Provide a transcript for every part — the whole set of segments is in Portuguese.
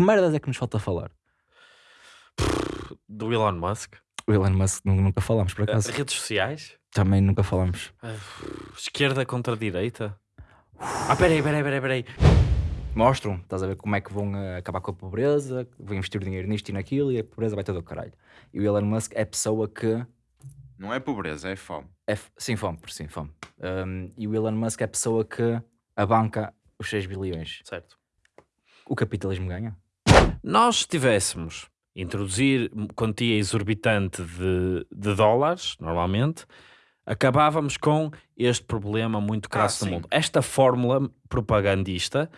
Que merdas é que nos falta falar? Do Elon Musk. O Elon Musk nu- nunca falamos, por Uh, acaso. redes sociais. Também nunca falamos. Uh, esquerda contra direita. Ah, peraí, peraí, peraí, peraí. Mostram, estás a ver como é que vão eh, acabar com a pobreza, vão investir dinheiro nisto e naquilo e a pobreza vai todo ao caralho. E o Elon Musk é a pessoa que. Não é pobreza, é fome. É, f- sim, fome, por sim, fome. Um, e o Elon Musk é a pessoa que abanca os 6 bilhões. Certo. O capitalismo ganha. Nós tivéssemos introduzir quantia exorbitante de, de dólares, normalmente, acabávamos com este problema muito crasso Ah, no sim. mundo. Esta fórmula propagandista,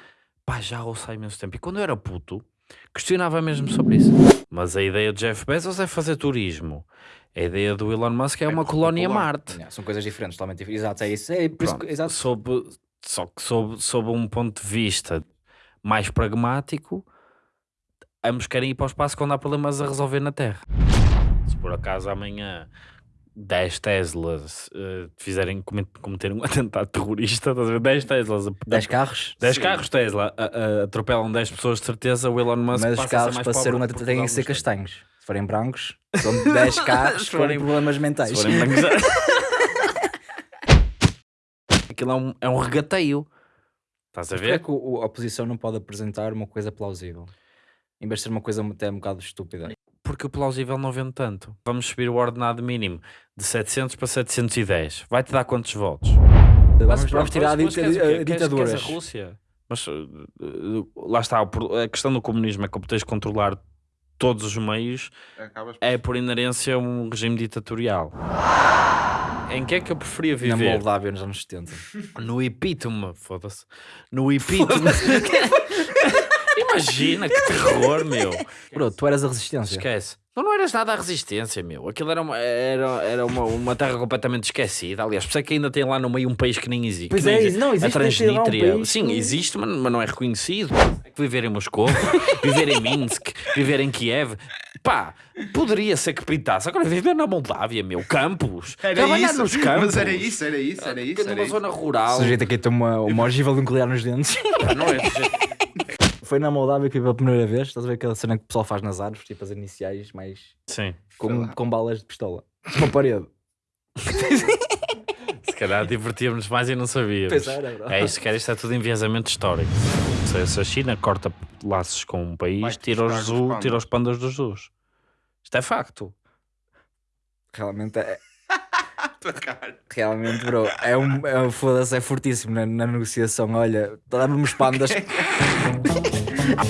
pá, já ouço há imenso tempo. E quando eu era puto, questionava mesmo sobre isso. Mas a ideia de Jeff Bezos é fazer turismo. A ideia do Elon Musk é, uma colónia popular. Marte. Yeah, são coisas diferentes, totalmente diferentes. Exato, é isso. É por isso que, exato. sob, só que sob, sob um ponto de vista mais pragmático, ambos querem ir para o espaço quando há problemas a resolver na Terra. Se por acaso amanhã 10 Teslas eh, fizerem comet- cometerem um atentado terrorista, estás a ver? 10 Teslas, a- 10 carros, 10 Sim. carros Tesla a- a- atropelam 10 pessoas de certeza, o Elon Musk mas os carros para ser uma porque têm que ser castanhos. Se forem brancos, são 10 carros Se forem- problemas mentais. Se forem brancos- Aquilo é um, é um regateio. Estás a Mas porquê é ver? que a oposição não pode apresentar uma coisa plausível? Em vez de ser uma coisa até um bocado estúpida. Porque o plausível não vende tanto. Vamos subir o ordenado mínimo de 700 para 710. Vai-te dar quantos votos? Vamos, vamos tirar a, Mas a Queres- ditaduras. queres a Rússia? Mas uh, lá está, a questão do comunismo é que como tens de controlar todos os meios, Acabas é por inerência um regime ditatorial. Em que é que eu preferia Na viver? Moldávia nos anos 70. No epítome, foda-se. No epítome. Imagina que terror, meu. Bro, tu eras a resistência. Esquece. Tu não eras nada à resistência, meu. Aquilo era uma, era, era uma, uma terra completamente esquecida. Aliás, por isso é que ainda tem lá no meio um país que nem existe. Pois é, existe. não, existe a um Transnistria. país Sim, que- existe, mas, mas não é reconhecido. Viver em Moscou, viver em Minsk, viver em Kiev. Pá, poderia ser que pintasse. Agora viver na Moldávia, meu. Campos. Trabalhar nos campos. Mas era isso, era isso, era isso. Era Numa isso. zona O rural. sujeito aqui tem uma, uma ogiva nuclear nos dentes. Pá, Não é Foi na Moldávia que vi pela primeira vez. Estás a ver aquela cena que o pessoal faz nas árvores, tipo as iniciais, mais Sim. com, com balas de pistola. Uma parede. Se calhar divertíamos mais e não sabíamos. Pois era, bro. É isso, cara, isto é tudo enviesamento histórico. Se, se a China corta laços com um país, tira os, zoo, pandas. tira os pandas dos zoos. Isto é facto. Realmente é. Realmente, bro, é um, é um foda-se, é fortíssimo na, na negociação. Olha, dá-me os pandas. Nuance.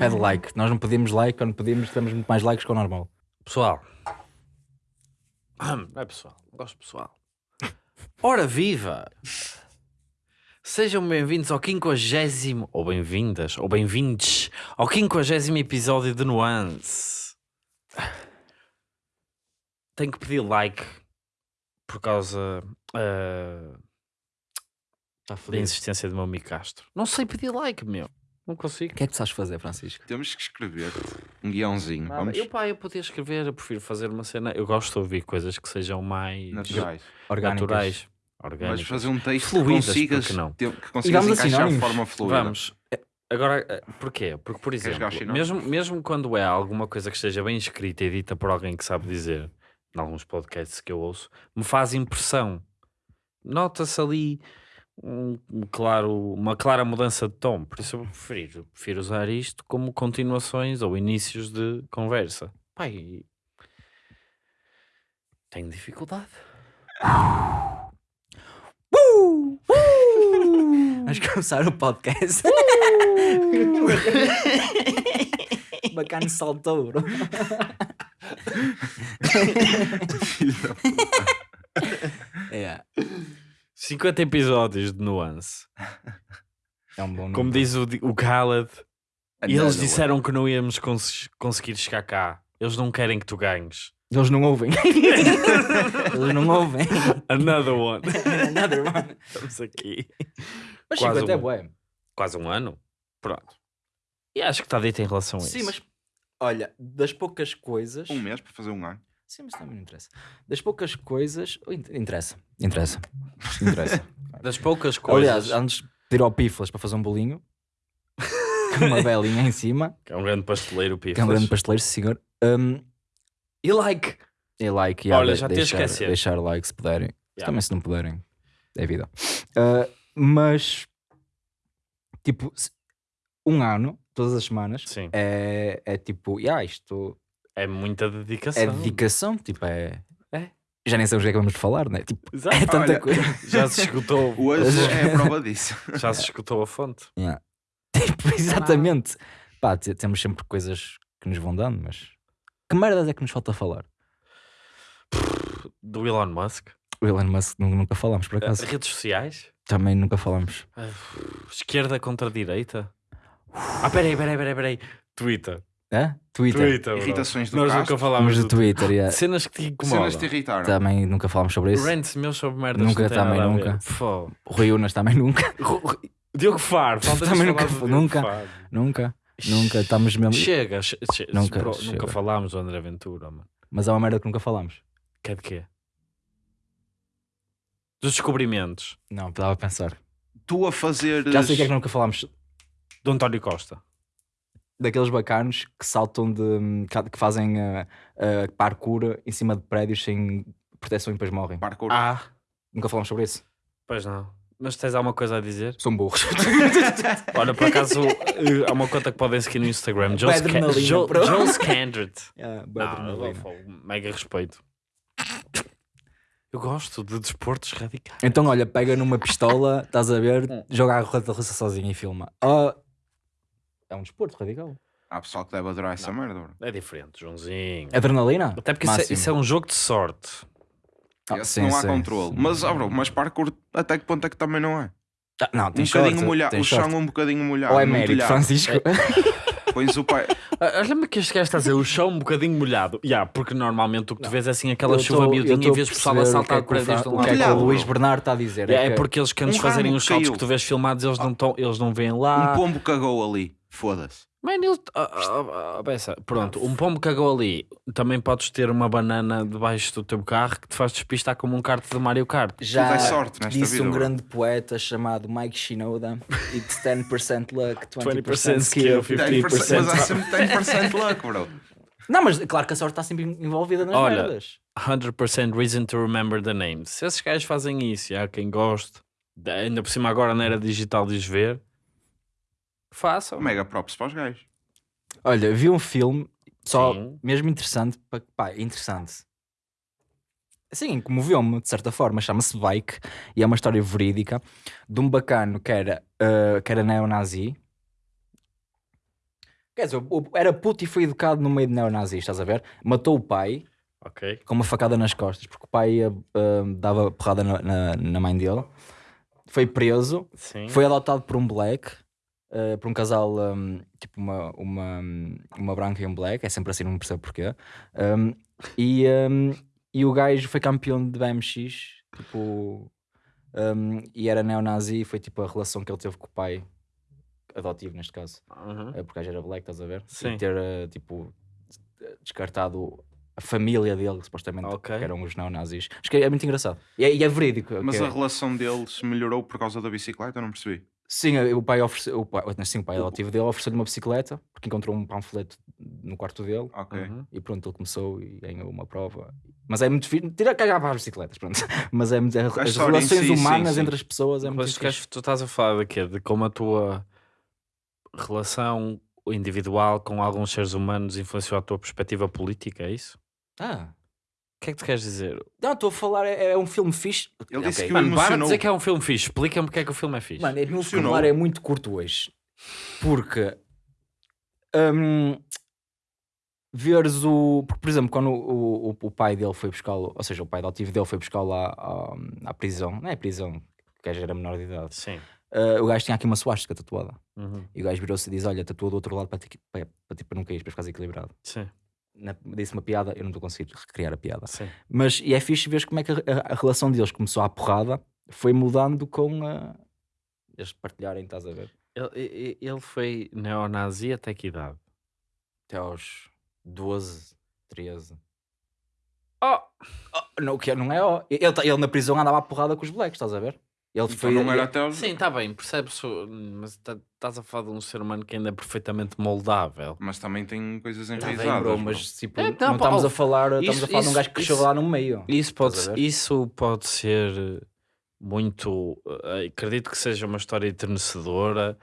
Pede like. Nós não pedimos like, quando pedimos, temos muito mais likes que o normal. Pessoal. Não é pessoal, gosto pessoal. Ora viva! Sejam bem-vindos ao 50 ou bem-vindas, ou bem-vindes ao 50 episódio de Nuance. Tenho que pedir like por causa Está da insistência do meu amigo Castro. Não sei pedir like, meu. Não consigo. O que é que tu sabes fazer, Francisco? Temos que escrever um guiãozinho. Nada. Vamos Eu, pá, eu podia escrever, eu prefiro fazer uma cena. Eu gosto de ouvir coisas que sejam mais naturais. Orgânicas. Mas fazer um texto Fluídas, que consigas, não? ter- que consigas vamos a encaixar de forma fluida. Vamos. Eh, Agora, eh, porquê? Porque, por exemplo, mesmo, mesmo quando é alguma coisa que esteja bem escrita e dita por alguém que sabe dizer, em alguns podcasts que eu ouço, me faz impressão. Nota-se ali um, um claro, uma clara mudança de tom. Por isso eu prefiro, prefiro usar isto como continuações ou inícios de conversa. Pai, tenho dificuldade. Vamos começar o podcast. Bacana saltou, bro. é, 50 episódios de nuance. é um bom Como diz o, o Khaled, e eles disseram que não íamos cons- conseguir chegar cá. Eles não querem que tu ganhes. Eles não ouvem. Eles não ouvem. Another one. Another one. Estamos aqui. Mas Quase 50 é uma. bué. Quase um ano. Pronto. E acho que está dito em relação a isso. Sim, mas olha, das poucas coisas. Um mês para fazer um ano. Sim, mas também não interessa. Das poucas coisas. in- Interessa, interessa. Interessa. Das poucas coisas. Aliás, antes de ir ao Piflas para fazer um bolinho, com uma velinha em cima, que é um grande pasteleiro, Piflas. que é um grande pasteleiro, senhor. Um, E like. e like, e Olha, já te deixar, esquecer. deixar like se puderem. Yeah. Também se não puderem, é vida. Uh, mas, tipo, um ano, todas as semanas, Sim. é, é tipo, yeah, isto É muita dedicação. é dedicação, tipo, é. É. Já nem sabemos o que é que vamos falar, né? Tipo, Exato. é tanta Olha, coisa. Já se escutou. Hoje é a prova disso. Já se escutou a fonte. Yeah. Tipo, exatamente. Pá, te- temos sempre coisas que nos vão dando, mas que merdas é que nos falta falar? Do Elon Musk. O Elon Musk nu- nunca falamos, por acaso. Redes sociais. Também nunca falamos. Ah, Esquerda contra direita. Ah, peraí, peraí, peraí, peraí. Twitter. Hã? Twitter. Twitter. bro. Irritações do Nós Castro. nunca falámos do do Twitter, yeah. Cenas que te Cenas incomodam. te irritaram. também nunca falamos sobre isso. Rants meus sobre merdas Nunca, que não têm também nada a ver. nunca. Fó. Rui Unas também nunca. Diogo Faro. falta-nos Também falar nunca- Diogo nunca. Faro. Nunca, nunca. Estamos mesmo. Chega, che- che- Nunca, bro, chega. nunca falámos do André Ventura, mano. Mas há uma merda que nunca falamos. Que é de quê? Dos descobrimentos Não, estava a pensar. Tu a fazer. Já sei o que é que nunca falámos. do António Costa. Daqueles bacanos que saltam de. que fazem uh, uh, parkour em cima de prédios sem proteção e depois morrem. Parkour. Ah, Nunca falamos sobre isso. pois não. Mas tens alguma coisa a dizer? São burros. Olha, por acaso, eh, há uma conta que podem seguir no Instagram. Joel Scandred. Yeah, mega respeito. Eu gosto de desportos radicais. Então, olha, pega numa pistola, estás a ver, joga a roleta russa sozinho e filma. Ah, é um desporto radical. Há pessoal que deve adorar essa merda, bro. É diferente, Joãozinho. Adrenalina? Até porque isso é, Máximo. isso é um jogo de sorte. Ah, sim, não há sim. controle. Mas, ah, bro, mas parkour até que ponto é que também não é? Ah, não, Um bocadinho sorte, molhado. O chão sorte. um bocadinho molhado. Ou é mérito, telhado. Francisco? Pões o pai. Ah, Olha-me que este gajo está a dizer o chão um bocadinho molhado. Yeah, porque normalmente o que tu vês é assim aquela Eu chuva miudinha e vês o pessoal a saltar o é para o um O lado que é que Telhado, o Luís. Bernardo está a dizer? É, que- porque eles quando Um fazerem os saltos que tu vês filmados, eles não, tão, eles não veem lá. Um pombo cagou ali. Foda-se. Mano, ele. ah, ah, ah, pensa, pronto, um pombo cagou ali. Também podes ter uma banana debaixo do teu carro que te faz despistar como um kart de Mario Kart. Já sorte nesta disse vida, um bro. grande poeta chamado Mike Shinoda It's 10% luck, 20%, 20% skill. skill, 10%, 50%. mas há sempre 10% luck, bro. Não, mas claro que a sorte está sempre envolvida nas Olha, merdas. 100% reason to remember the names. Se esses gajos fazem isso e há quem goste, ainda por cima agora na era digital diz ver, façam. Mega props para os gajos. Olha, vi um filme só Sim. mesmo interessante, pá, pá, interessante. Sim, comoveu-me de certa forma, chama-se Bike e é uma história verídica de um bacano que era, ah, que era neonazi. Quer dizer, era puto e foi educado no meio de neonazis, estás a ver? Matou o pai Ok. com uma facada nas costas, porque o pai ah, dava porrada na, na, na mãe dele. Foi preso, Sim. foi adotado por um black, eh, por um casal, um, tipo uma, uma, uma branca e um black, é sempre assim, não percebo porquê. Um, e, um, e o gajo foi campeão de BMX, tipo, um, e era neonazi, e foi tipo a relação que ele teve com o pai, adotivo neste caso, Uhum. eh, porque o gajo era black, estás a ver? Sim. E ter, eh, tipo, descartado a família dele, supostamente, Ok. que eram os neonazis. Acho que é muito engraçado. E é, e é verídico. Mas é- a relação deles melhorou por causa da bicicleta? Eu não percebi. Sim, eh, o pai ofereceu, o pai, sim, o pai adotivo dele ofereceu-lhe uma bicicleta porque encontrou um panfleto no quarto dele Ok. Uhum. e pronto, ele começou e ganhou uma prova. Mas é muito fixe, tira a cagar para as bicicletas, pronto. Mas é muito, as história em relações si, sim, humanas sim. entre as pessoas é muito Mas tu, queres- tu estás a falar de quê? De como a tua relação individual com alguns seres humanos influenciou a tua perspectiva política, é isso? Ah, O que é que tu queres dizer? não, estou a falar, é, é um filme fixe. Ele disse Ok. que o Mano, para de emocionou. dizer que é um filme fixe. Explica-me porque é que o filme é fixe. Mano, o meu Emocionou. vocabulário é muito curto hoje. Porque hum, veres o. Porque, por exemplo, quando o, o, o pai dele foi buscá-lo, ou seja, o pai adotivo dele foi buscá-lo à, à, à prisão, não é prisão, que o gajo era menor de idade. Sim. Uh, o gajo tinha aqui uma suástica tatuada. Uhum. E o gajo virou-se e diz: Olha, tatua do outro lado para, ti, para, para, ti- para não cair, para ficares equilibrado. Sim. Na- Disse uma piada, eu não estou conseguindo recriar a piada. Sim. Mas e é fixe ver como é que a, a- a relação deles começou à porrada, foi mudando com a. Eles partilharem, estás a ver? Ele, ele- foi neonazi até que idade? Até aos 12, 13. Oh! Oh, não, que não é ó. Ele, tá- ele na prisão andava à porrada com os blacks, estás a ver? Ele Então foi. não era até aos... Sim, está bem, percebes, mas tá- estás a falar de um ser humano que ainda é perfeitamente moldável. Mas também tem coisas Tá bem, enraizadas. bro, bro. mas tipo, É, não, não, pá, estamos oh, a falar, estamos isso- a falar de um isso- gajo que cresceu isso- lá no meio. Isso pode, isso pode ser muito. eh, Acredito que seja uma história enternecedora.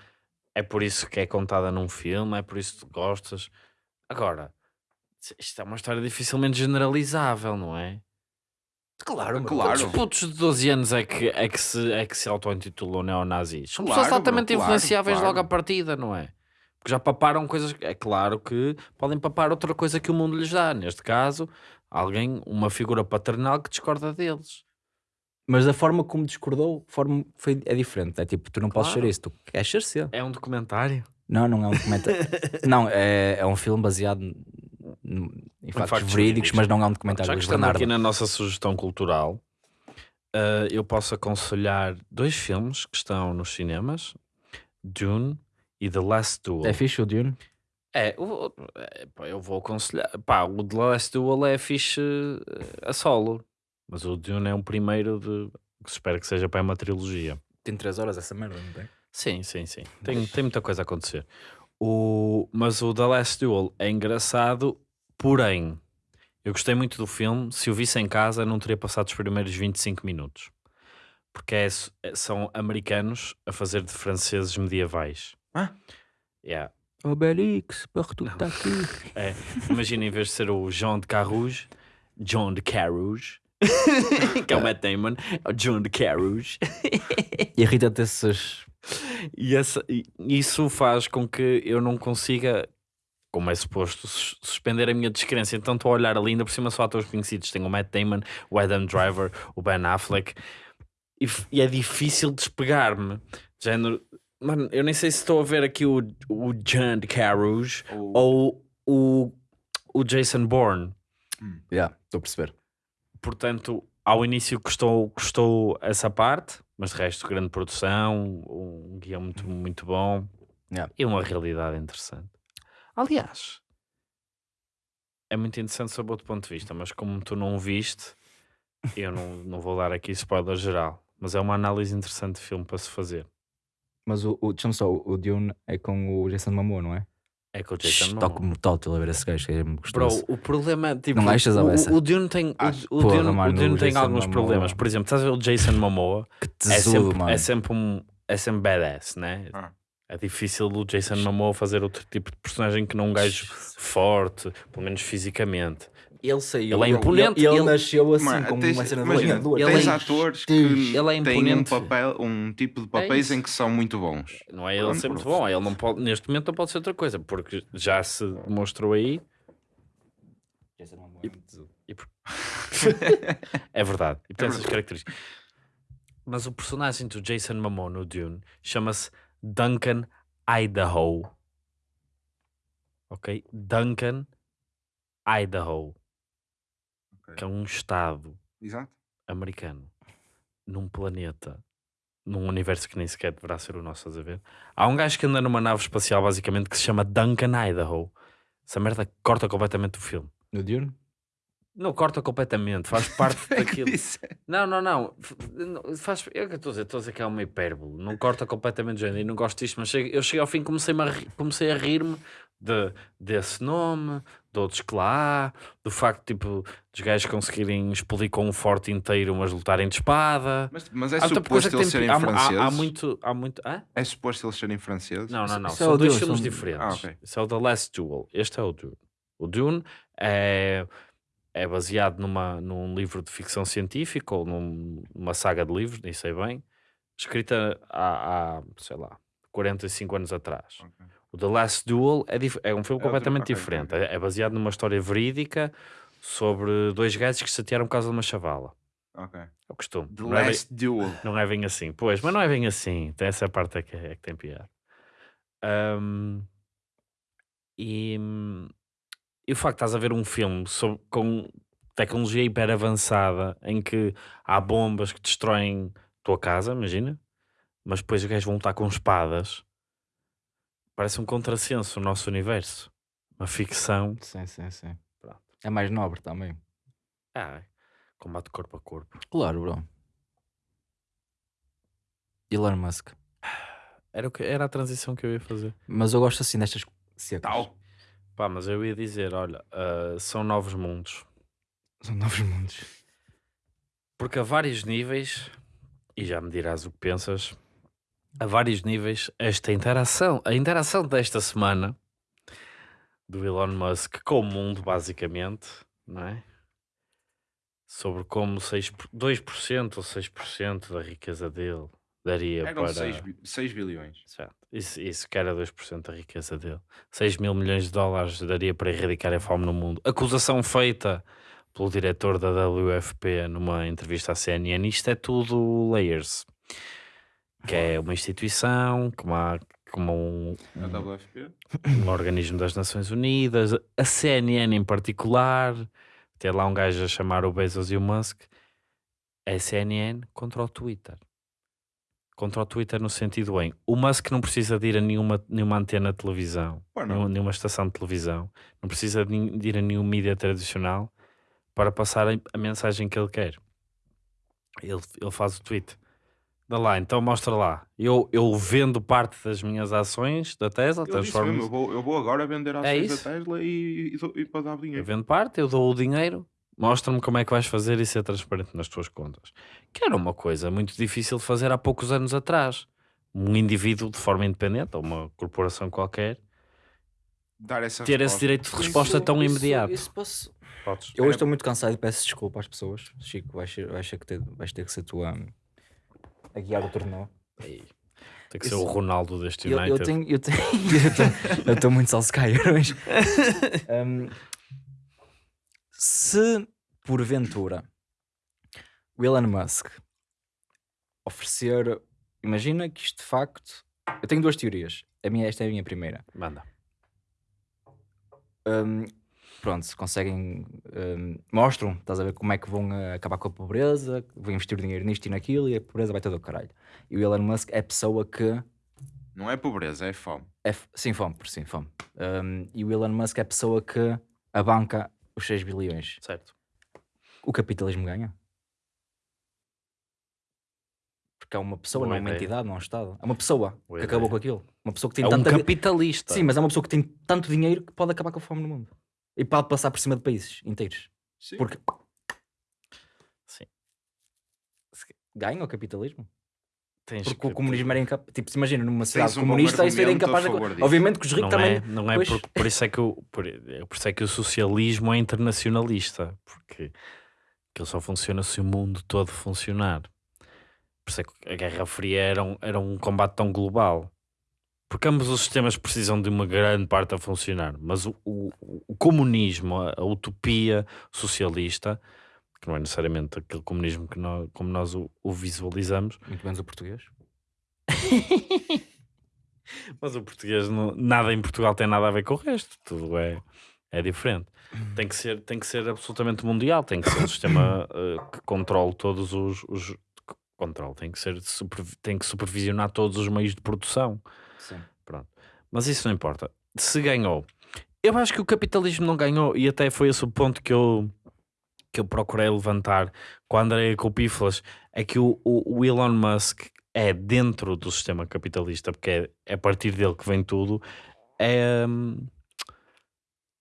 É por isso que é contada num filme, é por isso que tu gostas. Agora, isto é uma história dificilmente generalizável, não é? Claro. Claro. Quantos putos de 12 anos é que, é que se, é que se auto-intitulou neonazis? São Claro, pessoas altamente claro, influenciáveis claro. logo à partida, não é? Porque já paparam coisas. É claro que podem papar outra coisa que o mundo lhes dá. Neste caso, alguém, uma figura paternal que discorda deles. Mas a forma como discordou forma foi, é diferente. É tipo, tu não podes ser isso, tu queres ser. É um documentário. Não, não é um documentário. não, é, é um filme baseado em factos, factos verídicos, verídicos. mas não é um documentário Já que estamos Bernardo. aqui na nossa sugestão cultural, eh, eu posso aconselhar dois filmes que estão nos cinemas: Dune e The Last Duel. É fixe o Dune? É, o- é, eu vou aconselhar. Pá, o The Last Duel é fixe eh, a solo, mas o Dune é um primeiro de. que se espera que seja para uma trilogia. Tem 3 horas essa merda, não tem? Sim, sim, sim. Tem, tem muita coisa a acontecer. O, mas o The Last Duel é engraçado, porém, eu gostei muito do filme. Se o visse em casa, não teria passado os primeiros 25 minutos. Porque é- é- são americanos a fazer de franceses medievais. Ah? Yeah. Obelix, Porto está aqui. É, imagina, em vez de ser o Jean de Carrouge, John de Carrouge, que é o Matt Damon, é o John de Carrouge. Irrita-te esses. E essa- e isso faz com que eu não consiga, como é suposto, sus- suspender a minha descrença. Então estou a olhar ali, ainda por cima só atores conhecidos. Tenho o Matt Damon, o Adam Driver, o Ben Affleck. E, e é difícil despegar-me. Género, mano, eu nem sei se estou a ver aqui o, o John de Carrouge Ou- ou o, o Jason Bourne. Já, estou a perceber. Portanto, ao início custou, custou essa parte, mas de resto, grande produção, um guião muito, muito bom Yeah. e uma realidade interessante. Aliás, é muito interessante sob outro ponto de vista, mas como tu não o viste, eu não, não vou dar aqui spoiler geral. Mas é uma análise interessante de filme para se fazer. Mas o, o, deixa-me só, o Dune é com o Jason Momoa, não é? É com o Jason Momoa. mortal a ver esse gajo, que é Bro, gostoso. o problema tipo, Não achas, o, Alessa? o, o Dune tem, o- o, Porra, Dune, mano, o Dune tem Jason alguns Momoa. problemas. Por exemplo, estás a ver o Jason Momoa? Que é tesouro, sempre, mano. é sempre um é sempre badass, né? Ah. É difícil o Jason Momoa fazer outro tipo de personagem que não um gajo forte, pelo menos fisicamente. Ele saiu. Ele é imponente, E ele, ele- nasceu assim, Mano, como tens- uma cena de imagina, lenhador. ele tens é- atores que Ele é têm um, imponente. papel, um tipo de papéis isso. em que são muito bons. Não é ele Pronto, ser muito bom, ele não pode, neste momento não pode ser outra coisa, porque já se demonstrou aí, Jason Momoa é muito tesouro. é verdade, e tem É essas características. Mas o personagem do Jason Momoa no Dune chama-se Duncan Idaho. Ok? Duncan Idaho, Ok. que é um estado Exato. americano num planeta, num universo que nem sequer deverá ser o nosso, estás a ver? Há um gajo que anda numa nave espacial, basicamente, que se chama Duncan Idaho. Essa merda corta completamente o filme. No Dune? Não corta completamente, faz parte daquilo. É- Não, não, não. Faz, eu que estou a dizer, estou a dizer que é uma hipérbole. Não corta completamente o género. E não gosto disto, mas cheguei- eu cheguei ao fim e comecei, a comecei a rir-me de, desse nome, de outros que lá há, do facto tipo, dos gajos conseguirem explodir com um forte inteiro, mas lutarem de espada. Mas, mas é Há suposto eles serem há, há- franceses? há muito. Há muito hã? É suposto eles serem franceses? Não, não, não. Isso é São dois filmes são- diferentes. Ah, ok. Isso é o The Last Duel. Este é o Dune. O Dune é, é baseado numa, num livro de ficção científica ou num- numa saga de livros, nem sei bem, escrita há, há, sei lá, 45 anos atrás. Ok. O The Last Duel é, é um filme É outro- completamente ok, diferente. ok. É, é baseado numa história verídica sobre dois gajos que se chatearam por causa de uma chavala. Ok. É o costume. The Não é, bem, Last Duel. não é bem assim. Pois, mas não é bem assim. Tem essa parte é que, é que tem piada. Ahm, e, e o facto de estás a ver um filme sobre- com tecnologia hiper avançada em que há bombas que destroem tua casa, imagina, mas depois os gajos vão lutar com espadas Parece um contrassenso o nosso universo. Uma ficção. Sim, sim, sim. Pronto. É mais nobre também. Ah, combate corpo a corpo. Claro, bro. Elon Musk. Era, o que, era a transição que eu ia fazer. Mas eu gosto assim destas secas. Tal. Pá, mas eu ia dizer, olha, ah, são novos mundos. São novos mundos. Porque a vários níveis, e já me dirás o que pensas, a vários níveis, esta interação, a interação desta semana do Elon Musk com o mundo, basicamente, não é? Sobre como 6, 2% ou 6% da riqueza dele daria Eram para. 6, 6 bilhões. Certo. Isso, isso que era 2% da riqueza dele. 6 mil milhões de dólares daria para erradicar a fome no mundo. Acusação feita pelo diretor da WFP numa entrevista à CNN. Isto é tudo layers. Que é uma instituição, como, há, como um, WFP. um organismo das Nações Unidas, a CNN em particular, ter lá um gajo a chamar o Bezos e o Musk, a CNN contra o Twitter. Contra o Twitter no sentido em, o Musk não precisa de ir a nenhuma, nenhuma antena de televisão, nenhuma, estação de televisão, não precisa de, ir a nenhum mídia tradicional para passar a, mensagem que ele quer. Ele, ele faz o tweet. Dá lá, então mostra lá. Eu, eu vendo parte das minhas ações da Tesla, disse transformo mesmo, eu vou, eu vou agora vender ações da isso? Tesla e, e, e para dar Eu dinheiro. vendo parte, eu dou o dinheiro, mostra-me como é que vais fazer e ser transparente nas tuas contas. Que era uma coisa muito difícil de fazer há poucos anos atrás. Um indivíduo de forma independente, ou uma corporação qualquer, Dar essa ter esse resposta. direito de resposta tão imediato. Isso posso... Podes. Eu hoje estou muito cansado e peço desculpa às pessoas. Chico, vais, vais, ter, que ter, vais ter que ser tu a, a guiar o torneio. Tem que ser Isso- o Ronaldo deste Eu, United. eu tenho. Eu tenho. eu estou muito Solskjaer hoje. Um, se porventura o Elon Musk oferecer. Imagina que isto de facto. Eu tenho duas teorias. A minha, esta é a minha primeira. Manda. Um, pronto, se conseguem. um, mostram, estás a ver como é que vão uh, acabar com a pobreza, vão investir dinheiro nisto e naquilo e a pobreza vai todo ao caralho. E o Elon Musk é a pessoa que. Não é pobreza, é fome. É, sim, fome, por sim, fome. Um, e o Elon Musk é a pessoa que abanca os 6 bilhões. Certo. O capitalismo ganha. Porque é uma pessoa, Boa não é uma ideia. entidade, não é um Estado. É uma pessoa Boa que acabou ideia. com aquilo. Uma pessoa que tem É um tanta. capitalista. Sim, mas é uma pessoa que tem tanto dinheiro que pode acabar com a fome no mundo. E pode passar por cima de países inteiros. Sim. Porque Sim. ganha o capitalismo. Tens Porque o que- comunismo era incapaz. Tipo, se imagina numa um bom comunista, isso era incapaz de. Obviamente que os ricos não também. é, não é Pois. por, por isso é que o, por, é por isso é que o socialismo é internacionalista, porque aquilo só funciona se o mundo todo funcionar. Por isso é que a Guerra Fria era um, era um combate tão global. Porque ambos os sistemas precisam de uma grande parte a funcionar, mas o, o- o comunismo, a, a utopia socialista, que não é necessariamente aquele comunismo que nós, como nós o- o visualizamos, Muito menos o português. Mas o português, não- nada em Portugal tem nada a ver com o resto, tudo é, é diferente. Tem que, ser, tem que ser absolutamente mundial, tem que ser um sistema eh, que controle todos os. os controle, tem que, ser super- tem que supervisionar todos os meios de produção. Sim. Mas isso não importa. Se ganhou, eu acho que o capitalismo não ganhou, e até foi esse o ponto que eu, que eu procurei levantar com a Andrea Copíflas, é que o, o, o Elon Musk é dentro do sistema capitalista, porque é, é a partir dele que vem tudo, é, hum,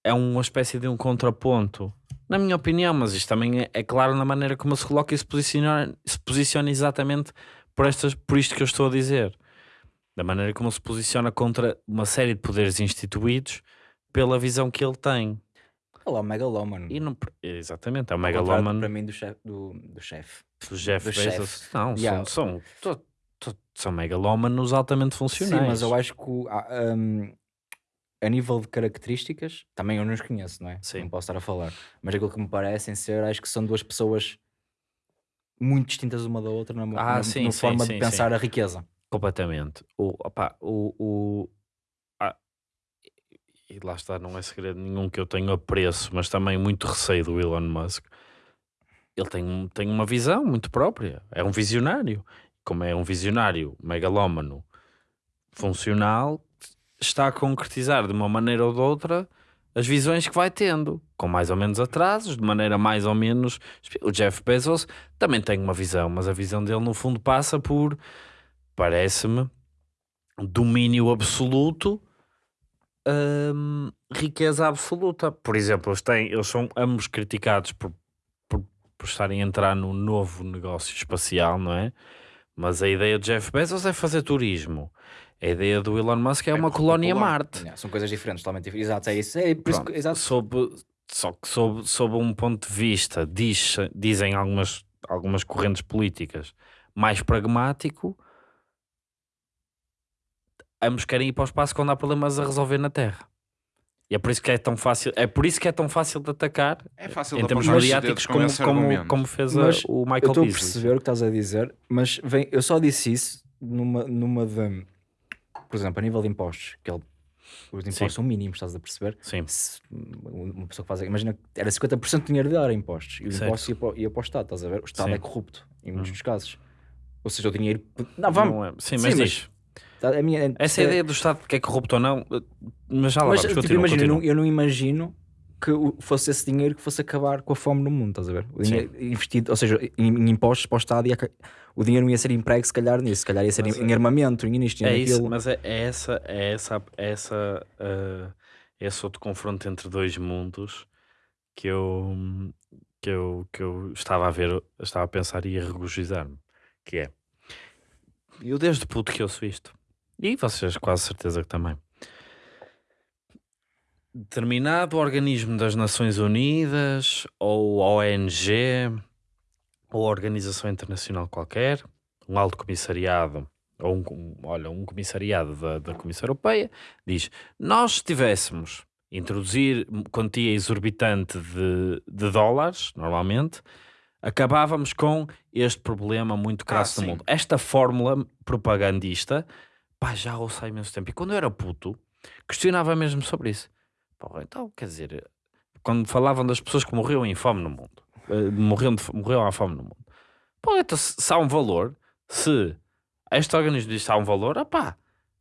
é uma espécie de um contraponto. Na minha opinião, mas isto também é, é claro na maneira como se coloca e se posiciona, se posiciona exatamente por, estas, por isto que eu estou a dizer da maneira como se posiciona contra uma série de poderes instituídos pela visão que ele tem. Olha lá, o megalómano. E não, exatamente, é o megalómano Para mim, do chefe. Do, do chefe. do Jeff do Bezos. chefe. Não, Yeah. são, são, to- to- são megalómanos altamente funcionais. Sim, mas eu acho que um, a nível de características, também eu não os conheço, não é? Sim. Não posso estar a falar. Mas aquilo que me parecem ser, acho que são duas pessoas muito distintas uma da outra na, Ah, na, sim, na sim, forma sim, de pensar a riqueza. Completamente. O, opá, o, o, e lá está, não é segredo nenhum que eu tenho apreço, mas também muito receio do Elon Musk. Ele tem, tem uma visão muito própria, é um visionário. Como é um visionário megalómano funcional, está a concretizar de uma maneira ou de outra as visões que vai tendo, com mais ou menos atrasos, de maneira mais ou menos. O Jeff Bezos também tem uma visão, mas a visão dele no fundo passa por, parece-me, domínio absoluto, hum, riqueza absoluta. Por exemplo, eles, têm, eles são ambos criticados por, por, por estarem a entrar no novo negócio espacial, não é? Mas a ideia de Jeff Bezos é fazer turismo. A ideia do Elon Musk é, É uma colónia popular. Marte. Yeah, são coisas diferentes, totalmente diferentes. Exato, é isso. É por isso que, exato. sob, só que sob, sob um ponto de vista, diz, dizem algumas, algumas correntes políticas, mais pragmático, ambos querem ir para o espaço quando há problemas a resolver na Terra. E é por isso que é tão fácil, é por isso que é tão fácil de atacar É fácil em de termos mediáticos como, como, como fez a- Mas o Eu Michael estou a perceber o que estás a dizer, mas vem, eu só disse isso numa, numa de. Por exemplo, a nível de impostos, que ele, os impostos Sim. são mínimos, estás a perceber? Sim, Se uma pessoa que faz. Imagina que era 50% do dinheiro dele era impostos e o Certo. imposto ia para, ia para o Estado, estás a ver? O Estado Sim. é corrupto em muitos Hum. dos casos. Ou seja, o dinheiro. Não, vamos. Não é- sim, Sim, mas mas- diz. A minha, Essa é- ideia do Estado que é corrupto ou não, mas já lá Mas vamos, tipo, continua, imagina, eu não, eu não imagino que fosse esse dinheiro que fosse acabar com a fome no mundo, estás a ver? O Sim. dinheiro investido, ou seja, em, em impostos para o Estado, ia, o dinheiro não ia ser emprego se calhar nisso, se calhar ia ser Mas em, em armamento, em isto, É isso, mas é, é essa, é essa, é essa, uh, esse outro confronto entre dois mundos que eu, que eu, que eu estava a ver, estava a pensar e a regozijar-me, que é, eu desde puto que ouço isto, e vocês quase certeza que também, determinado organismo das Nações Unidas, ou ONG, ou organização internacional qualquer, um alto comissariado ou um, olha, um comissariado da, da Comissão Europeia diz: nós se tivéssemos introduzir quantia exorbitante de, de dólares, normalmente, acabávamos com este problema muito crasso Ah, no mundo. Esta fórmula propagandista, pá, já ouço há imenso tempo. E quando eu era puto, questionava mesmo sobre isso. Pá, então, quer dizer, quando falavam das pessoas que morriam em fome no mundo, eh, morriam, de, morriam à fome no mundo, pô, então se, se há um valor, se este organismo diz que há um valor, opá,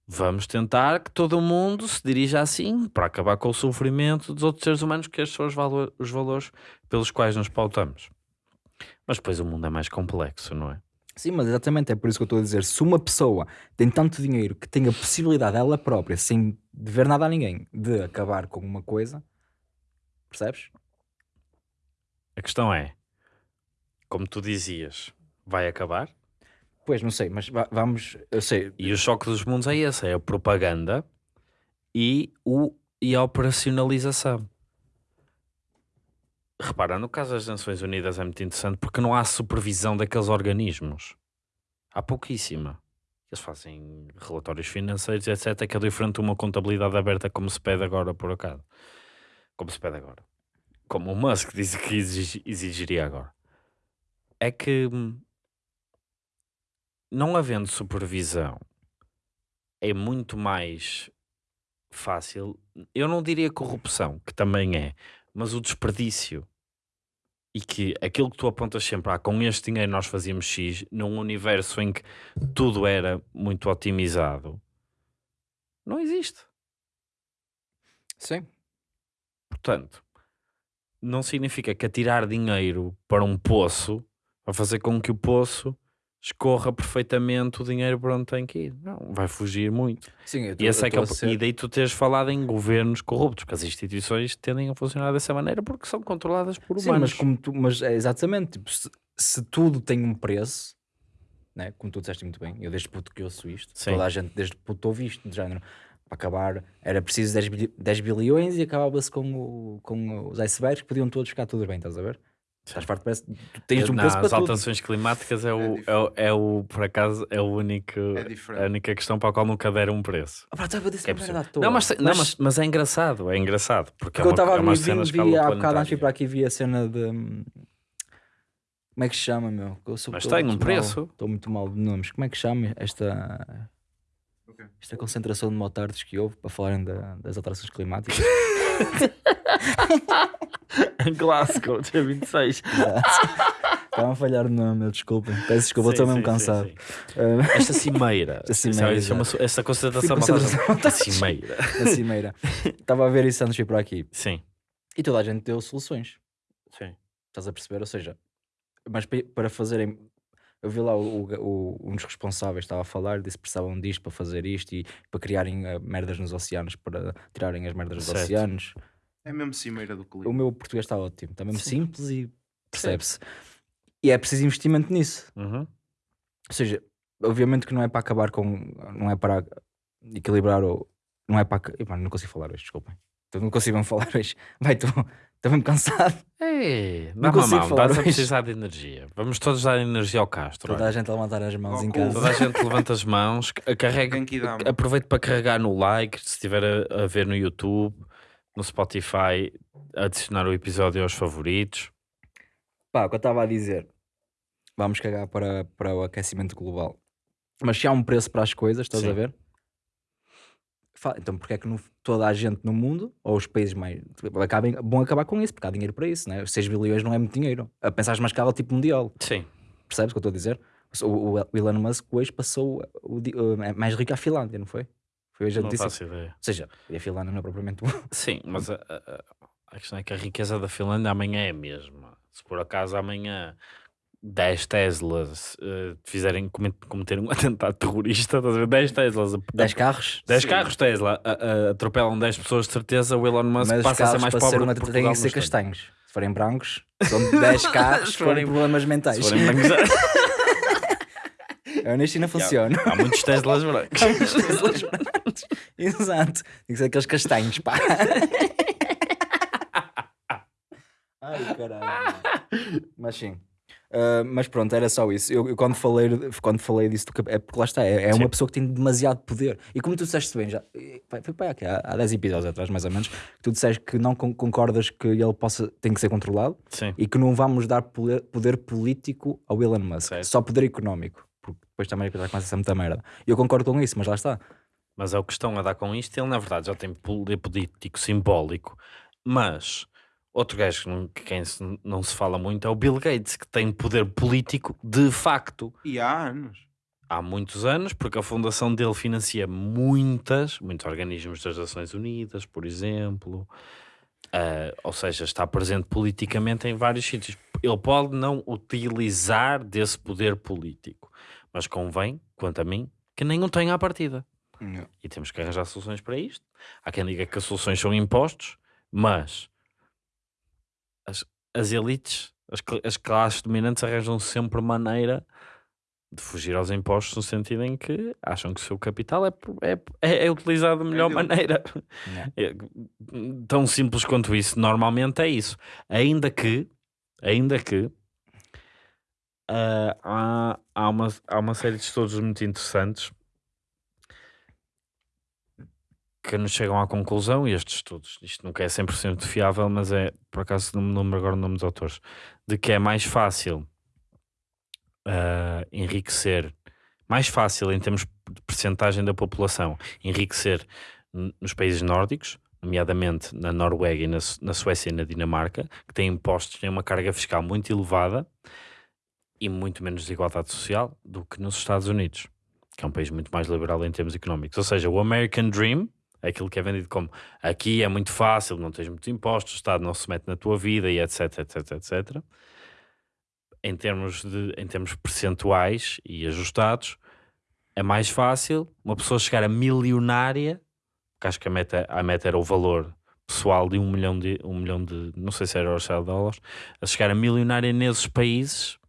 vamos tentar que todo mundo se dirija assim para acabar com o sofrimento dos outros seres humanos, que estes são os, valo- os valores pelos quais nos pautamos. Mas depois o mundo é mais complexo, não é? Sim, mas exatamente é por isso que eu estou a dizer: se uma pessoa tem tanto dinheiro que tem a possibilidade ela própria, sem dever nada a ninguém, de acabar com uma coisa, percebes? A questão é, como tu dizias, vai acabar? Pois, não sei, mas va- vamos, eu sei, E o choque dos mundos é esse, é a propaganda e, o, e a operacionalização. Repara, no caso das Nações Unidas é muito interessante porque não há supervisão daqueles organismos. Há pouquíssima. Eles fazem relatórios financeiros, etc. Que é diferente de uma contabilidade aberta como se pede agora, por acaso. Como se pede agora. Como o Musk diz que exig- exigiria agora. É que hum, não havendo supervisão, é muito mais fácil. Eu não diria corrupção, que também é, mas o desperdício. E que aquilo que tu apontas sempre, ah, com este dinheiro nós fazíamos X, num universo em que tudo era muito otimizado, não existe. sim, Portanto, não significa que atirar dinheiro para um poço vai fazer com que o poço escorra perfeitamente o dinheiro para onde tem que ir. Não, vai fugir muito. sim, E, tô- esse eu é que é o- ser- e daí tu teres falado em governos corruptos, porque as instituições tendem a funcionar dessa maneira porque são controladas por Sim, humanos. mas, como tu, mas é exatamente, tipo, se, se tudo tem um preço, né? como tu disseste muito bem, eu desde puto que ouço isto, Sim. toda a gente desde puto ouve isto, de género, para acabar, era preciso 10, bili- 10 bilhões e acabava-se com, o, com os icebergs que podiam todos ficar tudo bem, estás a ver? Estás farto, parece, tu tens um Não, preço as para tudo. alterações climáticas é o, É é, o, é o, por acaso, é o único, É a única questão para a qual nunca deram um preço. Ah, pá, estava a dizer É à toa. Não, mas, não mas, mas é engraçado, é engraçado. Porque, Porque é eu uma, estava é a ver, a vi, há bocado antes para aqui, vi a cena de... hum, Como é que se chama, meu? Eu sou- Mas tem um preço. mal- Estou muito mal de nomes. Como é que chama esta... quê? Isto é a concentração de motardos que houve para falarem da- das alterações climáticas. Em Glasgow, dia 26. Estavam a falhar o nome, eu desculpem. Peço desculpa, estou mesmo cansado. sim, sim. Esta cimeira. Esta cimeira, exato. essa concentração concentração A cimeira. cimeira. Estava a ver isso antes de vir para aqui. Sim. E toda a gente deu soluções. Sim. Estás a perceber? Ou seja, mas pa- para fazerem. Eu vi lá o, o- um dos responsáveis estava a falar, disse que precisavam disto para fazer isto e para criarem eh, merdas nos oceanos, para tirarem as merdas dos Certo. oceanos. É mesmo cimeira do clima. O meu português está ótimo, está mesmo Sim. simples e percebe-se. E é preciso investimento nisso. Uhum. Ou seja, obviamente que não é para acabar com. Não é para equilibrar ou. Não é para. não consigo falar hoje, desculpem. Então não consigo falar hoje. Vai, estou estou mesmo cansado. Ei, Não consigo mão, falar estás a hoje. precisar de energia. Vamos todos dar energia ao Castro. Toda olha. a gente a levantar as mãos em casa. Toda a gente levanta as mãos, ca- carrega, aproveite para carregar no like, se estiver a, a ver no YouTube, no Spotify, adicionar o episódio aos favoritos. Pá, o que eu estava a dizer, vamos cagar para, para o aquecimento global. Mas se há um preço para as coisas, estás Sim. a ver? Então, porque é que no- toda a gente no mundo, ou os países mais. Acabem, vão acabar com isso, porque há dinheiro para isso, né? Os 6 bilhões não é muito dinheiro. A pensar uma escala tipo mundial. Sim. Percebes o que eu estou a dizer? O, o- o Elon Musk hoje passou o, o- é mais rico à Finlândia, não foi? Foi hoje a Não notícia. faço ideia. Ou seja, e a Finlândia não é propriamente boa. Sim, mas a- a- a questão é que a riqueza da Finlândia amanhã é a mesma. Se por acaso amanhã 10 Teslas eh, fizerem comet- cometer um atentado terrorista, estás a ver? 10 Teslas, a- 10 carros. 10 Sim. carros Tesla a- a- atropelam 10 pessoas de certeza, o Elon Musk Mas passa a ser mais pobre ser uma, têm que ser castanhos. Se forem brancos, são 10 carros Se forem- problemas Se mentais. forem brancos, A Unistina funciona. há muitos Teslas brancos. Exato. Tem que ser aqueles castanhos, pá. Ai, caralho. Mas sim. Ah, mas pronto, era só isso. Eu, eu quando, falei, quando falei disso, é porque lá está, é, é uma pessoa que tem demasiado poder. E como tu disseste bem, já, foi foi para aqui, há, há 10 episódios atrás, mais ou menos, que tu disseste que não con- concordas que ele possa, tem que ser controlado Sim. e que não vamos dar poder, poder político ao Elon Musk, Certo. só poder económico, porque depois também já começa a ser muita merda. E eu concordo com isso, mas lá está. Mas é o que estão a dar com isto. Ele, na verdade, já tem poder político simbólico. Mas outro gajo que, não, que quem se- não se fala muito é o Bill Gates, que tem poder político de facto. E há anos. Há muitos anos, porque a fundação dele financia muitas, muitos organismos das Nações Unidas, por exemplo. Ah, ou seja, está presente politicamente em vários sítios. Ele pode não utilizar desse poder político, mas convém, quanto a mim, que o tenha à partida. E temos que arranjar soluções para isto. Há quem diga que as soluções são impostos, mas as, elites, as, as classes dominantes arranjam sempre maneira de fugir aos impostos no sentido em que acham que o seu capital é, é, é, é utilizado da melhor deles. maneira. É, tão simples quanto isso. Normalmente é isso. Ainda que, ainda que ah, há, há, uma, há uma série de estudos muito interessantes que nos chegam à conclusão, e estes estudos, isto nunca é 100% fiável, mas é, por acaso não me lembro agora o nome dos autores, de que é mais fácil ah, enriquecer, mais fácil em termos de percentagem da população, enriquecer nos países nórdicos, nomeadamente na Noruega e na, na Suécia e na Dinamarca, que têm impostos, têm uma carga fiscal muito elevada e muito menos desigualdade social do que nos Estados Unidos, que é um país muito mais liberal em termos económicos. Ou seja, o American Dream, aquilo que é vendido como aqui é muito fácil, não tens muitos impostos, o Estado não se mete na tua vida e etc, etc, etc. Em termos, de, em termos percentuais e ajustados, é mais fácil uma pessoa chegar a milionária, que acho que a meta, a meta era o valor pessoal de um milhão de, um milhão de não sei se era euros ou dólares, a chegar a milionária nesses países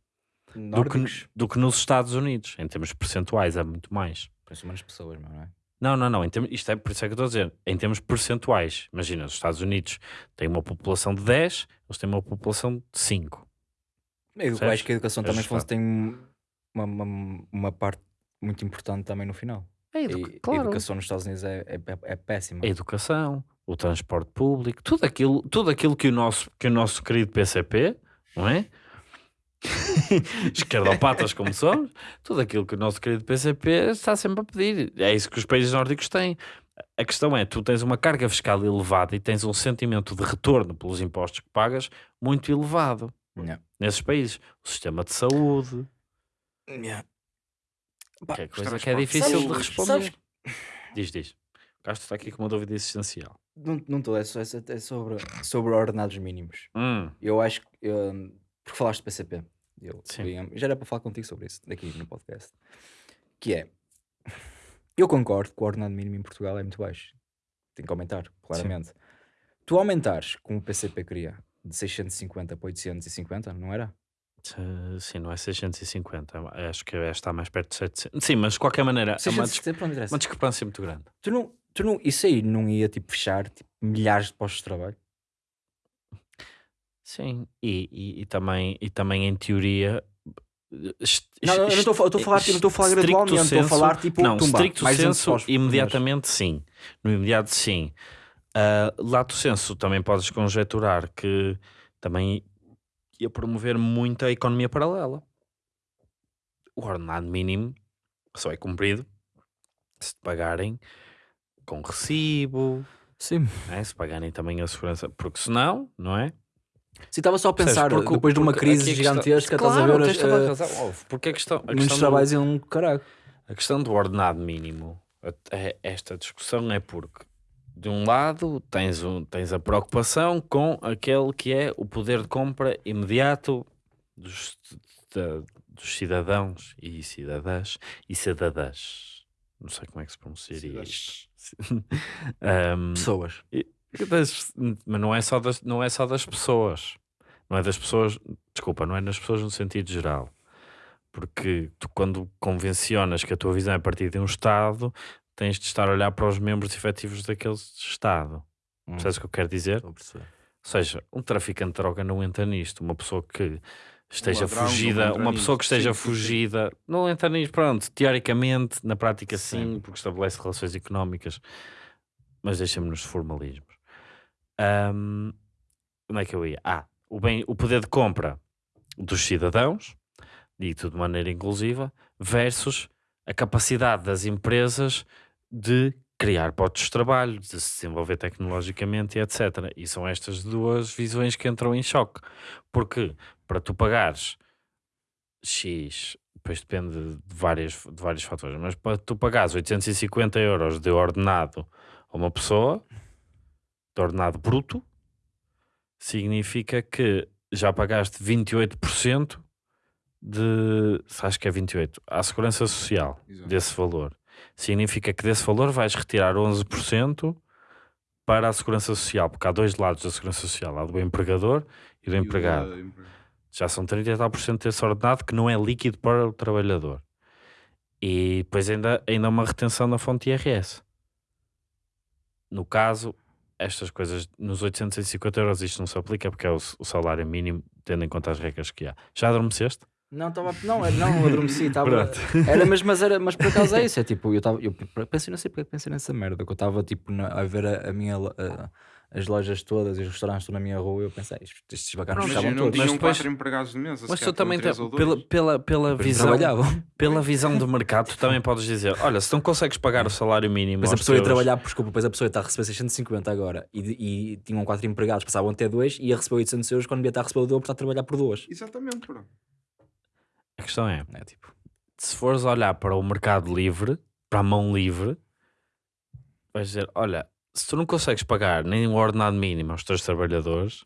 do que, do que nos Estados Unidos. Em termos percentuais, é muito mais. Parece menos pessoas, não é? Não, não, não. Em termos, isto é por isso é que eu estou a dizer. Em termos percentuais, imagina, os Estados Unidos têm uma população de 10, eles têm uma população de 5. Eu acho Percebes? que a educação É também tem uma, uma, uma parte muito importante também no final. É E a educação nos Estados Unidos é, é, é péssima. A educação, o transporte público, tudo aquilo, tudo aquilo que, o nosso, que o nosso querido PCP, não é? esquerdopatas como somos, tudo aquilo que o nosso querido PCP está sempre a pedir. É isso que os países nórdicos têm. A questão é, tu tens uma carga fiscal elevada e tens um sentimento de retorno pelos impostos que pagas muito elevado Yeah. nesses países. O sistema de saúde, que é coisa que é difícil de públicos. responder. Sabes- Diz, diz. O Castro está aqui com uma dúvida existencial. Não não estou, é, só- é, é sobre, sobre ordenados mínimos. Hum, Eu acho que. hum, porque falaste de PCP. Eu, Sim. já era para falar contigo sobre isso, daqui no podcast. Que é. Eu concordo que o ordenado mínimo em Portugal é muito baixo. Tem que aumentar, claramente. Tu aumentares, como o PCP queria, de 650 para 850, não era? sim, não é 650. Acho que está mais perto de 700. Sim, mas de qualquer maneira, é uma, 670, pronto, dis- interessa. uma discrepância muito grande. Tu não, tu não, isso aí não ia tipo, fechar tipo, milhares de postos de trabalho? Sim, e, e, e também, e também em teoria. est- Não, não, eu não estou a fa- eu estou a falar, tipo, não estou a falar stricto gradualmente, estou a falar tipo, Não, tumba, stricto mais 200 senso, imediatamente sim. No imediato, sim. Ah, lato senso, também podes conjecturar que também ia promover muito a economia paralela. O ordenado mínimo só é cumprido se te pagarem com recibo, Sim. né? se pagarem também a segurança, porque senão, não é? Se estava só a pensar, Porque depois de uma crise gigantesca, estás a ver tens as, toda a eh, razão. Ouve, Porque a questão, a muitos questão do- trabalhos iam um caralho. a questão do ordenado mínimo, a- esta discussão é porque, de um lado, tens, um, tens a preocupação com aquele que é o poder de compra imediato dos, da- dos cidadãos e cidadãs e cidadãs. Não sei como é que se pronunciaria isto. Ahm, Pessoas. Das- mas não é, só das, não é só das pessoas. Não é das pessoas, desculpa, não é das pessoas no sentido geral. Porque tu, quando convencionas que a tua visão é a partir de um Estado, tens de estar a olhar para os membros efetivos daquele Estado. Hum, Percebes o que eu quero dizer? Ou seja, um traficante de droga não entra nisto. Uma pessoa que esteja não fugida, uma pessoa que esteja Sim, sim, sim. fugida, não entra nisto. Pronto, teoricamente, na prática sim, Sim. porque estabelece relações económicas, mas deixa-me nos formalismos. Ahm, onde é que eu ia? Ah, o, bem, o poder de compra dos cidadãos, dito de maneira inclusiva, versus a capacidade das empresas de criar postos de trabalho, de se desenvolver tecnologicamente e etc. E são estas duas visões que entram em choque. Porque para tu pagares X, depois depende de, várias, de vários fatores, mas para tu pagares 850 euros de ordenado a uma pessoa, de ordenado bruto, significa que já pagaste 28% de, acho que é 28, à segurança social Exato. desse valor. Significa que desse valor vais retirar 11% para a segurança social, porque há dois lados da segurança social, há do empregador e do E empregado. Já são 30 e tal por cento desse ordenado que não é líquido para o trabalhador. E depois ainda, ainda há uma retenção na fonte IRS. No caso, estas coisas, nos 850 euros isto não se aplica porque é o, o salário mínimo, tendo em conta as regras que há. Já adormeceste? Não, estava. Não, era- não, adormeci. Estava. Era, mas, mas, era, mas por acaso é isso. É tipo, eu estava. Eu pensei, não sei porque é que pensei nessa merda. Que eu estava tipo na- a ver a, a minha. a- as lojas todas e os restaurantes na minha rua e eu pensei, "Estes- Mas fechavam não todos. Mas depois- quatro empregados de mesa. Mas tu também, te- pela, pela, pela, visão, pela visão do mercado, tu também podes dizer: olha, se não consegues pagar o salário mínimo, Depois a pessoa ia teus- trabalhar, desculpa, depois a pessoa está a receber 650 agora e, e tinham quatro empregados, passavam até dois e ia receber 800 euros quando devia estar a receber o dobro, está a trabalhar por duas. Exatamente, bro. A questão é: É tipo, se fores olhar para o mercado livre, para a mão livre, vais dizer: olha, se tu não consegues pagar nem o ordenado mínimo aos teus trabalhadores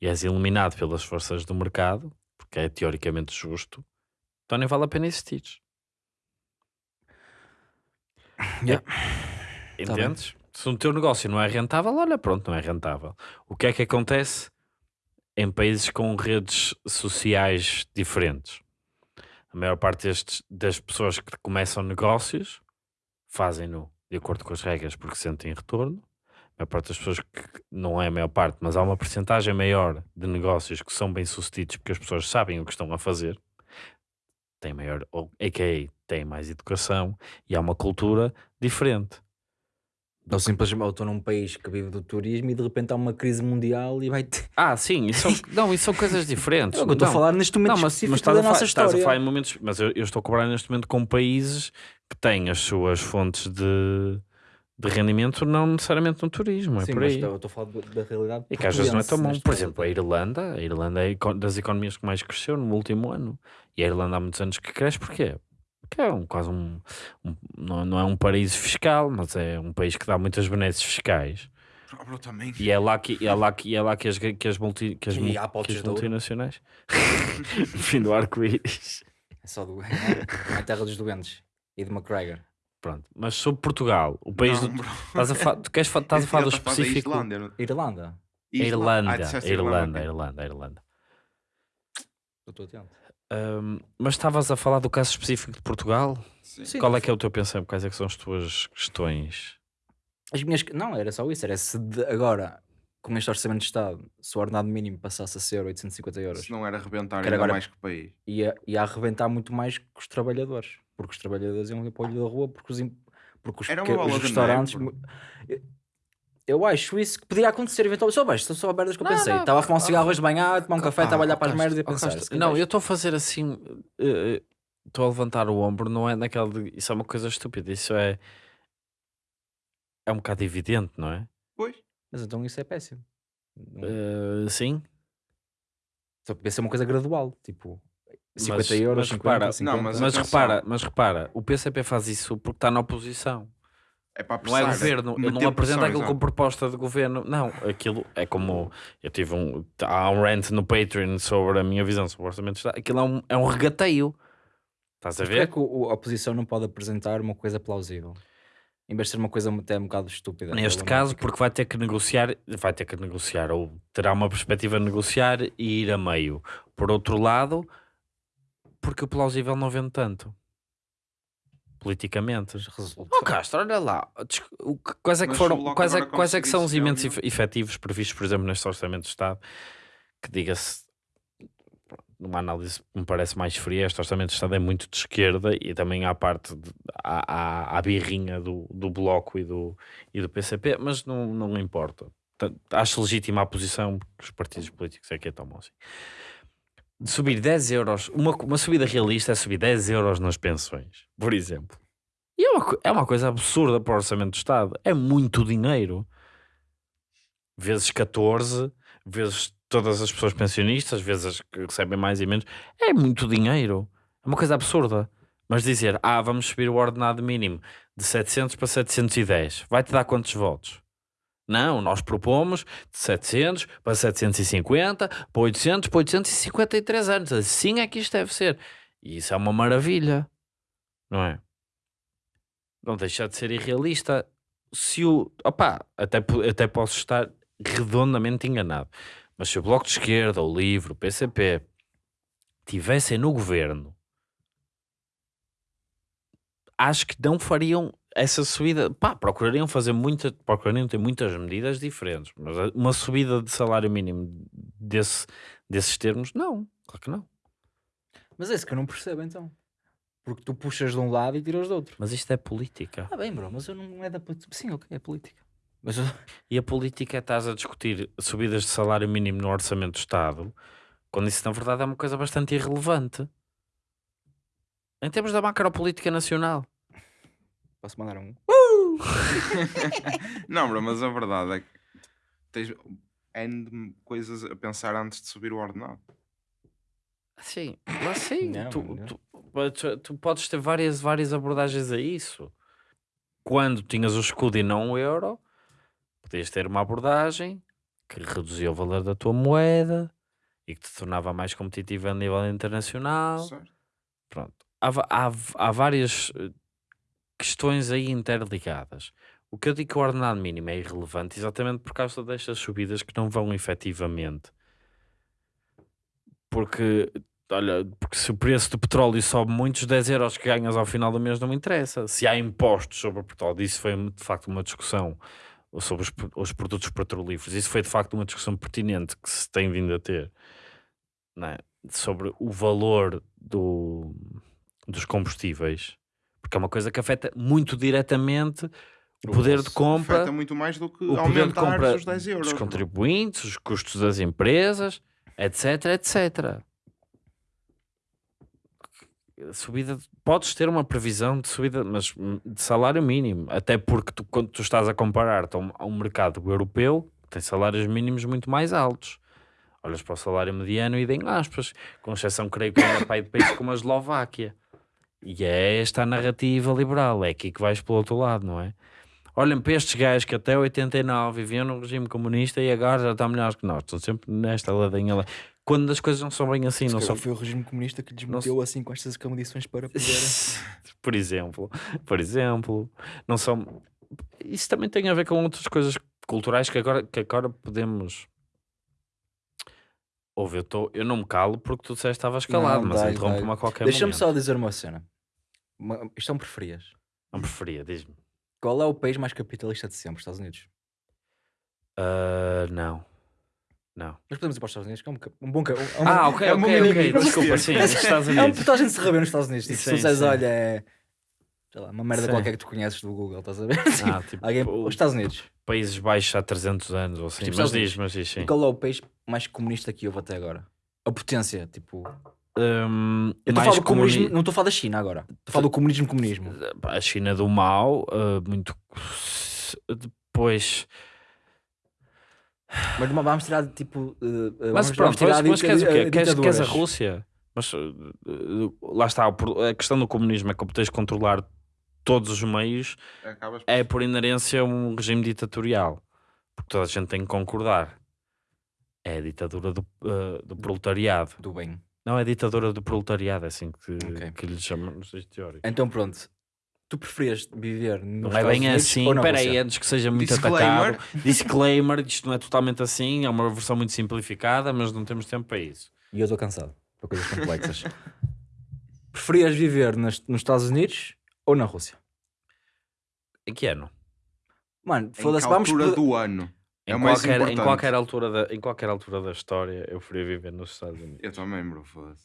e és eliminado pelas forças do mercado, porque é teoricamente justo, então nem vale a pena existir. Yeah. Entendes? Se o teu negócio não é rentável, olha, pronto, não é rentável. O que é que acontece em países com redes sociais diferentes? A maior parte destes, das pessoas que começam negócios fazem-no de acordo com as regras porque sentem retorno. A maior parte das pessoas que não é a maior parte, mas há uma percentagem maior de negócios que são bem sucedidos porque as pessoas sabem o que estão a fazer, têm maior, ou, a.k.a. têm mais educação e há uma cultura diferente. Ou simplesmente ou estou num país que vive do turismo e de repente há uma crise mundial e vai ter. Ah, sim, isso são, não, isso são coisas diferentes. É eu estou a falar neste momento Não, mas, mas estás, da a nossa estás história. a falar em momentos. Mas eu, eu estou a cobrar neste momento com países que têm as suas fontes de, de rendimento, não necessariamente no turismo. É Sim, por aí. estou estou a falar da- da realidade. E que às vezes não é tão bom. Por exemplo, a. Irlanda, a Irlanda é das economias que mais cresceu no último ano. E a Irlanda há muitos anos que cresce, porquê? Porque é um, quase um, um- não, não é um paraíso fiscal, mas é um país que dá muitas benesses fiscais. Ah. E é lá que, é lá que, é lá que, as, que, as, multi, que, as, que as multinacionais. Fim do arco-íris. É só do. É a terra dos doentes. E de McGregor. Pronto. Mas sobre Portugal, o país Não, do. Estás a, fa... tu queres fa... estás a falar do específico. Islândia, não- Irlanda. Irlanda, Ah, Irlanda, a ok. Irlanda, a Irlanda. Eu estou atento. Ahm, mas estavas a falar do caso específico de Portugal? Sim. Sim. Qual é que é o teu pensamento? Quais é que são as tuas questões? As minhas. Não, era só isso. Era se de- agora, com este orçamento de Estado, se o ordenado mínimo passasse a ser 850 euros, Se não era arrebentar ainda agora- mais que o país. ia, ia arrebentar muito mais que os trabalhadores. Porque os trabalhadores iam ir para o olho da rua, porque os, porque os, Era uma que- bola os de neve, restaurantes. Eu, acho isso que poderia acontecer eventualmente. Só baixo, são só merdas que eu Não, pensei. Estava a fumar um cigarro hoje de manhã, a tomar um café, ah, estava a olhar para as merdas e a pensar. Não, eu estou a fazer assim. eh, eh, Estou a levantar o ombro, não é naquela. de- Isso é uma coisa estúpida. Isso é. É um bocado evidente, não é? Pois. Mas então isso é péssimo. Não- Eh, sim. Só podia ser uma coisa gradual. Tipo, 50 Mas- euros, mas 50, repara- 50. Não, mas Mas repara, mas repara, o PCP faz isso porque está na oposição. É para Não é apressar, governo, ele não apresenta pressão, aquilo como proposta de governo. Não, aquilo é como eu tive um. Há um rant no Patreon sobre a minha visão sobre o orçamento de Estado. Aquilo é um, é um regateio. Estás a Porquê é ver? que o- a oposição não pode apresentar uma coisa plausível? Em vez de ser uma coisa até um bocado estúpida. Neste caso, porque vai ter que negociar, vai ter que negociar, ou terá uma perspectiva de negociar e ir a meio. Por outro lado, porque o plausível não vende tanto. Politicamente. Resulta. Oh Castro, olha lá. Quais é que Mas foram, quais é, quais é que são os ef- efetivos previstos, por exemplo, neste Orçamento de Estado? Que diga-se, numa análise que me parece mais fria, este Orçamento de Estado é muito de esquerda e também há parte, de, há, há, há birrinha do, do Bloco e do, e do PCP, mas não, não importa. Acho legítima a posição que os partidos políticos é que a tomam assim. De subir 10 euros, uma, uma subida realista é subir 10 euros nas pensões, por exemplo. E é uma, é uma coisa absurda para o orçamento do Estado. É muito dinheiro. Vezes 14, vezes todas as pessoas pensionistas, vezes as que recebem mais e menos. É muito dinheiro. É uma coisa absurda. Mas dizer, ah, vamos subir o ordenado mínimo de 700 para 710, vai-te dar quantos votos? Não, nós propomos de 700 para 750, para 800, para 853 anos. Assim é que isto deve ser. E isso é uma maravilha, não é? Não deixa de ser irrealista. Se o. Opá, até, até posso estar redondamente enganado. Mas se o Bloco de Esquerda, o Livre, o PCP tivessem no governo, acho que não fariam essa subida. Pá, procurariam fazer muita. Procurariam ter muitas medidas diferentes. Mas uma subida de salário mínimo desse, desses termos, não. Claro que não. Mas é isso que eu não percebo então. Porque tu puxas de um lado e tiras do outro. Mas isto é política. Ah, bem, bro, mas eu não é da. política. Sim, ok, é política. Mas E a política é estás a discutir subidas de salário mínimo no orçamento do Estado, quando isso na verdade é uma coisa bastante irrelevante. Em termos da macropolítica nacional. Posso mandar um. Não, bro, mas a verdade é que tens N de coisas a pensar antes de subir o ordenado. Sim, mas sim, Não, tu, não. tu- tu- tu podes ter várias, várias abordagens a isso. Quando tinhas o escudo e não o euro, podias ter uma abordagem que reduzia o valor da tua moeda e que te tornava mais competitiva a nível internacional. Certo? Pronto. Há, há, há várias eh, questões aí interligadas. O que eu digo que o ordenado mínimo é irrelevante exatamente por causa destas subidas que não vão efetivamente. Porque, olha, porque se o preço do petróleo sobe muito, os 10 euros que ganhas ao final do mês não me interessa. Se há impostos sobre o petróleo, isso foi de facto uma discussão sobre os, os produtos petrolíferos. Isso foi de facto uma discussão pertinente que se tem vindo a ter é? sobre o valor do, dos combustíveis, porque é uma coisa que afeta muito diretamente O poder de Afeta compra muito mais do que o poder de compra os 10 euros. dos bro. contribuintes, os custos das empresas, etc, etc. Subida, de- podes ter uma previsão de subida, mas hum, de salário mínimo, até porque tu, quando tu estás a comparar-te a um, a um mercado europeu, tem salários mínimos muito mais altos. Olhas para o salário mediano e em aspas, com exceção, creio que ainda pai de países como a Eslováquia. E é esta a narrativa liberal, é aqui que vais pelo outro lado, não é? Olhem para estes gajos que até 89 viviam no regime comunista e agora já estão melhores que nós. Estão sempre nesta ladinha lá. Quando as coisas não são bem assim, não são. Foi o regime comunista que lhes Não meteu assim com estas condições para poder. por exemplo, por exemplo, não são. Isso também tem a ver com outras coisas culturais que agora, que agora podemos. Ouve, eu, tô, eu não me calo porque tu disseste que estavas calado, Não, mas dai, interrompe-me a qualquer Deixa-me momento. só dizer uma cena. Uma- Isto é um preferias. Não preferia, diz-me. Qual é o país mais capitalista de sempre? Estados Unidos. Ah, não. Não. Mas podemos ir para os Estados Unidos, que é um, um bom. ca- Um, um- Ah, ok, é uma ok, ok. mini- Desculpa, sim, nos Estados É um Unidos. puta a gente se rever nos Estados Unidos. Tipo, se Sim, tu disseres, sim. olha, é. Sei lá, uma merda Sim. qualquer que tu conheces do Google, estás a ver? Ah, tipo, Alguém, o- os Estados Unidos. Países Baixos há 300 anos ou assim. Tipo, mas Estados diz, mas diz sim. E qual é o país mais comunista que houve até agora? A potência, tipo. Hum, Eu estou a mais comunismo, comuni- não estou a falar da China agora. Estou a falar do comunismo, comunismo. A China do mal, ah, muito. Depois. Mas vamos tirar tipo. uh, uh, Mas vamos, pronto, vamos tirar mas, mas queres o quê? uh, Queres, queres a. Rússia? Mas uh, uh, lá está, a questão do comunismo é que tens de controlar todos os meios, por- é por inerência um regime ditatorial. Porque toda a gente tem que concordar. É a ditadura do, uh, do proletariado. Do bem. Não, é a ditadura do proletariado, é assim que, Ok. que lhe chamam nos textos teóricos. Então pronto. Tu preferias viver nos Não é bem Unidos assim, espera aí, antes que seja muito Disclaimer. atacado. Disclaimer, isto não é totalmente assim, é uma versão muito simplificada, mas não temos tempo para isso. E eu estou cansado para coisas complexas. preferias viver nas- nos Estados Unidos ou na Rússia? Em que ano? Mano, foda-se, vamos. do ano? Em, É o mais qualquer, em, qualquer altura da, em qualquer altura da história, eu preferia viver nos Estados Unidos. Eu também, bro, foda-se.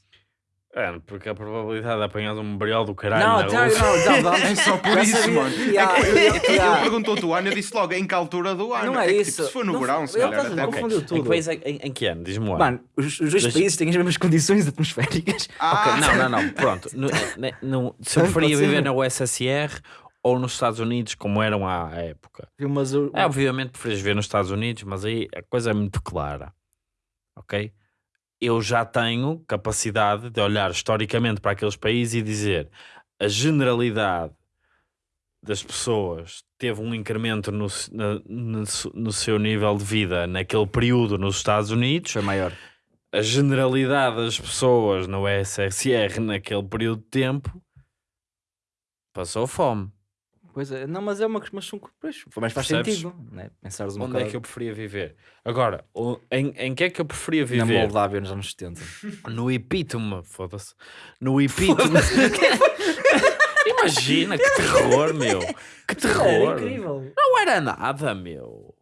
É, porque a probabilidade de apanhar um briola do caralho Não, não, Rússia- não, não, É só por isso, mano. É Ele perguntou-te o ano, eu disse logo em que altura do ano. Não é que, isso. Tipo, se for no verão, se calhar até. confundiu Em tudo. é- em, em que ano? Diz-me ano. Mano, os, os dois países têm as mesmas condições atmosféricas. Ah, Ok, não, não, não, pronto. No- no- se eu preferia viver na USSR ou nos Estados Unidos, como eram à época. Mas eu- É, obviamente preferias viver nos Estados Unidos, mas aí a coisa é muito clara. Ok? Eu já tenho capacidade de olhar historicamente para aqueles países e dizer a generalidade das pessoas teve um incremento no, no, no seu nível de vida naquele período nos Estados Unidos. foi maior. A generalidade das pessoas no SSR naquele período de tempo passou fome. Pois é, não, mas é uma mas são, pois, mas faz Percebes? sentido, né? Pensares um Onde bocado é que eu preferia viver? Agora, o- em, em que é que eu preferia na viver? Moldávia nos anos 70. No epítome, foda-se. No epítome. Imagina, que terror, meu. Que terror. incrível. Não era nada, meu.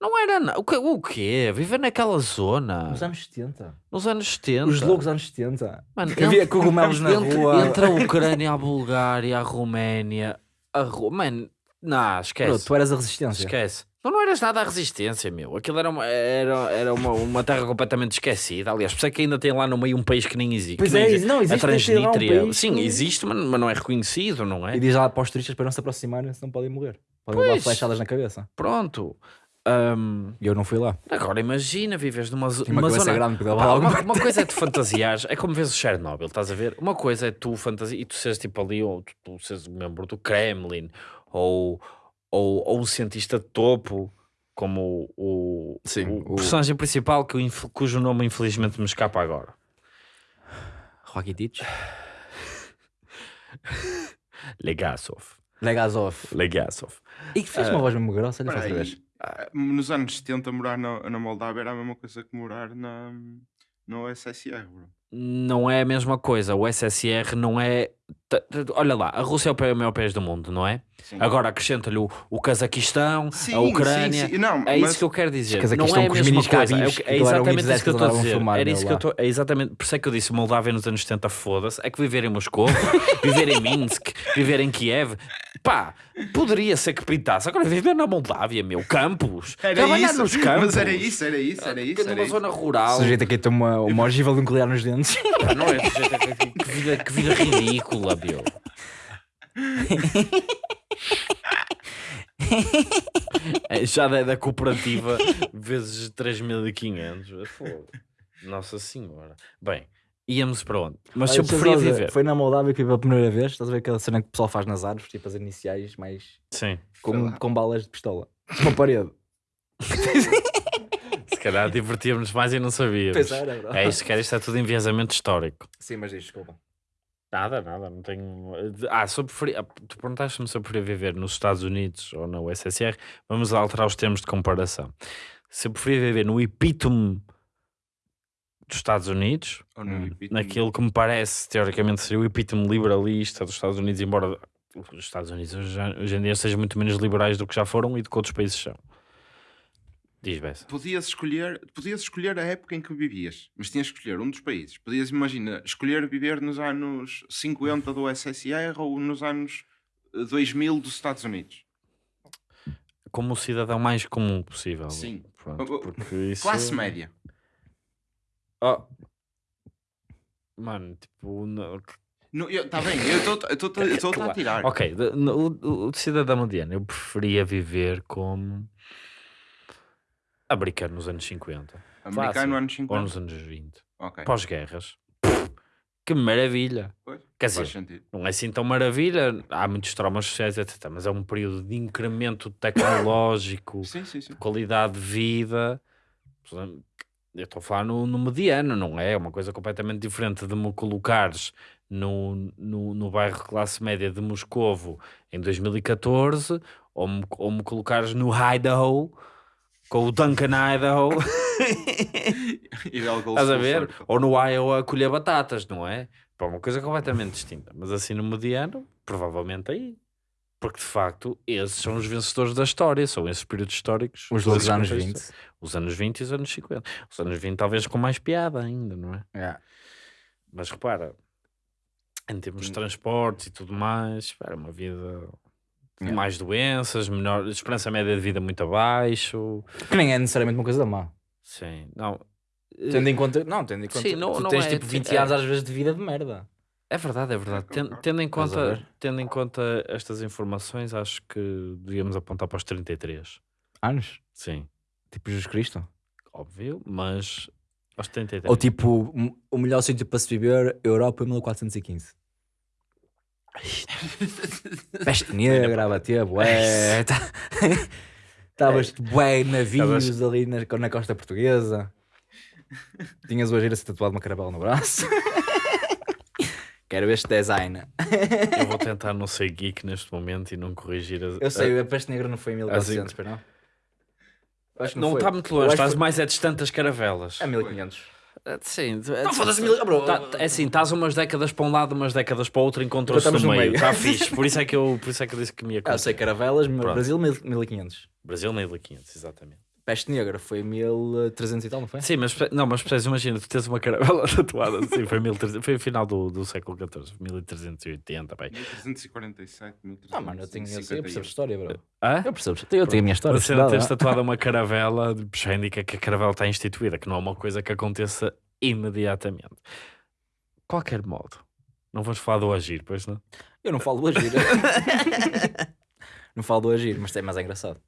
Não era nada. O, que, o quê? Viver naquela zona. Nos anos 70. Nos anos 70. Os loucos anos 70. Mano, Havia cogumelos na entre, rua. Entre a Ucrânia, a Bulgária, a Roménia, a Ru... Mano, não, esquece. Bro, tu eras a resistência. Esquece. Tu não eras nada à resistência, meu. Aquilo era uma, era, era uma, uma terra completamente esquecida. Aliás, por isso é que ainda tem lá no meio um país que nem existe. Pois é, existe. não, a existe, lá um Sim, existe, mas, mas não é reconhecido, não é? E diz lá para os turistas para não se aproximarem, senão podem morrer. Podem levar flechadas na cabeça. Pronto. E eu não fui lá. agora imagina, vives numa, Tinha uma cabeça zona. grande, alguma uma, uma coisa é tu fantasiares, é como vês o Chernobyl, estás a ver? Uma coisa é tu fantasia e tu seres tipo ali, ou tu, tu seres um membro do Kremlin, ou, ou, ou um cientista de topo, como o, o, Sim, o o- personagem principal que eu cujo nome infelizmente me escapa agora. Rakitic. Legasov. Legazov. Legasov. E que fez uma voz mesmo grossa, olha, Espera faz aí. vez. Ah, Nos anos 70, morar na, na Moldávia era a mesma coisa que morar na, no SSR, bro. Não é a mesma coisa. O SSR não é olha lá, a Rússia é o pa- maior país do mundo, não é? Sim. Agora acrescenta-lhe o, o Cazaquistão, Sim, a Ucrânia. sim, sim. Não, É mas- isso que eu quero dizer. Cazaquistão Não é a com os mesma minis. É, o que- que é um exatamente isso que eu estou a que dizer. Era isso que eu estou. É exatamente. Por isso é que eu disse Moldávia nos anos 70, foda-se. É que viver em Moscou, viver em Minsk, viver em Kiev. Pá, poderia ser que pintasse. Agora viver na Moldávia, meu. Campos. Era Trabalhar isso, nos campos. Mas era isso, era isso, era isso. Numa Era isso. zona rural. O sujeito aqui tem uma, uma ogiva nuclear nos dentes. Pá, Não é sujeito a- que, que vida, que vida ridícula, meu. É, Já da, da cooperativa vezes 3.500. Fogo. Nossa Senhora. Bem, íamos para onde? Mas se eu Olha, deixa preferia dizer, viver. Foi na Moldávia que eu vi pela primeira vez. Estás a ver aquela cena que o pessoal faz nas árvores, tipo as iniciais, mais Sim. Com, com balas de pistola. Uma parede. Se calhar divertíamos mais e não sabíamos. Pois era, bro. É isso, que era, isto é tudo enviesamento histórico. Sim, mas diz, desculpa. Nada, nada, não tenho. Ah, se eu preferia... ah, tu perguntaste-me se eu preferia viver nos Estados Unidos ou na USSR. Vamos alterar os termos de comparação. Se eu preferia viver no epítome dos Estados Unidos, Hum, naquilo que me parece teoricamente seria o epítome liberalista dos Estados Unidos, embora os Estados Unidos hoje em dia sejam muito menos liberais do que já foram e do que outros países são. Diz Bessa. Podias escolher, podias escolher a época em que vivias, mas tinhas que escolher um dos países. Podias, imagina, escolher viver nos anos 50 do SSR ou nos anos eh, 2000 dos Estados Unidos. Como o cidadão mais comum possível. Sim. Pronto, porque isso... Classe média. Oh. Mano, tipo. não- Está bem, eu estou a tirar. Ok, no- o, o cidadão mediano, eu preferia viver como americano nos anos 50 Americano Fácil. anos ou 50. nos anos 20, Ok. pós-guerras. Que maravilha! Pois, Quer dizer, sentido. não é assim tão maravilha, há muitos traumas sociais, etc. Mas é um período de incremento tecnológico, Sim, sim, sim. qualidade de vida. Eu estou a falar no, no mediano, não é? É uma coisa completamente diferente de me colocares no, no, no bairro classe média de Moscovo em 2014 ou me, ou me colocares no Idaho com o Duncan Idaho, estás a ver? Ou no Iowa a colher batatas, não é? Pá, uma coisa completamente distinta. Mas assim no mediano, provavelmente aí. Porque de facto, esses são os vencedores da história, são esses períodos históricos. Os loucos anos contextos. 20. Os anos 20 e os anos 50. Os anos 20 talvez com mais piada ainda, não é? Yeah. Mas repara, em termos de transportes e tudo mais, era uma vida Yeah. mais doenças, menor, esperança média de vida muito abaixo. Que nem é necessariamente uma coisa da má. Sim, não. Tendo em conta. Não, tendo em conta. Sim, não- tu não tens é- tipo 20 é- anos às vezes de vida de merda. É verdade, é verdade. Ten- concordo. Tendo em, conta, tendo em conta estas informações, acho que devíamos apontar para os 33. Anos? Sim, Tipo Jesus Cristo. óbvio, mas aos 33. Ou tipo, o melhor sítio para se viver, Europa 1415. Peste negra, a bater, bué. tá- Estavas bué em navios Estavas- ali na, na costa portuguesa. Tinhas o a ser tatuado uma caravela no braço. Quero este design. Eu vou tentar não ser geek neste momento e não corrigir as. Eu sei, a peste negra não foi em Assim- 1400, pois não? Eu acho que Não foi. está muito Eu longe, acho que estás foi- mais é distante das caravelas. É 1500. Sim, Não, foda-se, mil- bro. Tá- é assim, estás umas décadas para um lado, umas décadas para o outro, encontram-se Estamos no no meio. meio. Está fixe. Por isso, é que eu, por isso é que eu disse que me ia Ah, eu sei, caravelas, Pronto. Brasil 1500. Brasil 1500, exatamente. Peste negra foi 1300 e tal, não foi? Sim, mas, não, mas percebes, imagina, tu tens uma caravela tatuada assim, foi, 1300, foi o final do, do século XIV, 1380, bem. 1347, 1351. Ah, mano, eu tenho eu sei, eu percebo história, bro. Hã? Eu percebo, eu tenho a minha história. Você ah. tatuado uma caravela já indica que a caravela está instituída, que não é uma coisa que aconteça imediatamente. Qualquer modo, não vamos falar do agir, pois não? Eu não falo do agir. não falo do agir, mas é mais engraçado.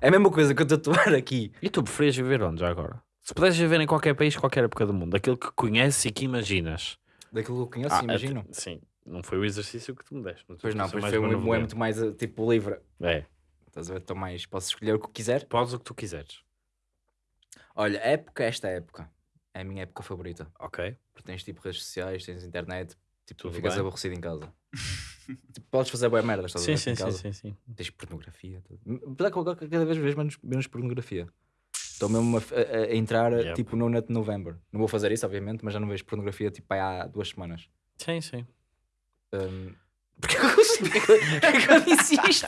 É a mesma coisa que eu tatuar aqui. E tu preferias viver onde já agora? Se pudesses viver em qualquer país, qualquer época do mundo, aquilo que conheces e que imaginas. Daquilo que eu conheço, Ah, imagino. até- Sim, não foi o exercício que tu me deste. mas Pois não, pois mais foi um, é muito mais eh, tipo livre. É, Estás a ver? Estou mais. Posso escolher o que quiser. podes o que tu quiseres. Olha, época, esta época. É a minha época favorita. Ok. Porque tens tipo redes sociais, tens internet. Tipo, Tudo ficas bem. aborrecido em casa. tipo, podes fazer boa merda, estás a Sim, ver? sim, sim, sim, sim. Tens pornografia. Apesar que agora cada vez vejo menos, menos pornografia. Estou mesmo a, a- a entrar Yep. tipo no Net November. Não vou fazer isso, obviamente, mas já não vejo pornografia tipo há duas semanas. Sim, sim. Um, porque eu, é é eu disse isto?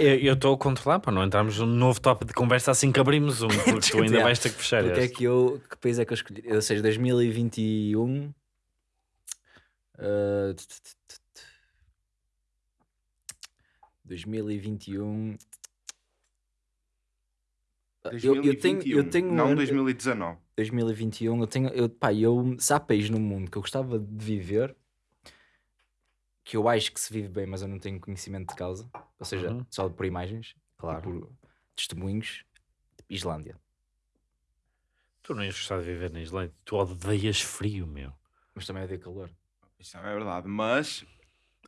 Eu- estou a controlar para não entrarmos num novo tópico de conversa assim que abrimos um, porque tu ainda vais ter que fechar Porque é este. que eu. Que país é que eu escolhi? Ou seja, 2021. uh, t- t- t- t- 2021. Eu, eu tenho, eu tenho um não ano- 2019. 2021, eu tenho, eu, pá, eu, se há país no mundo que eu gostava de viver, que eu acho que se vive bem, mas eu não tenho conhecimento de causa, ou seja, Uhum. só por imagens, Claro. por testemunhos, Islândia. Tu não ias gostar de viver na Islândia. Tu odeias frio, meu. Mas também é de calor. Isso é verdade, mas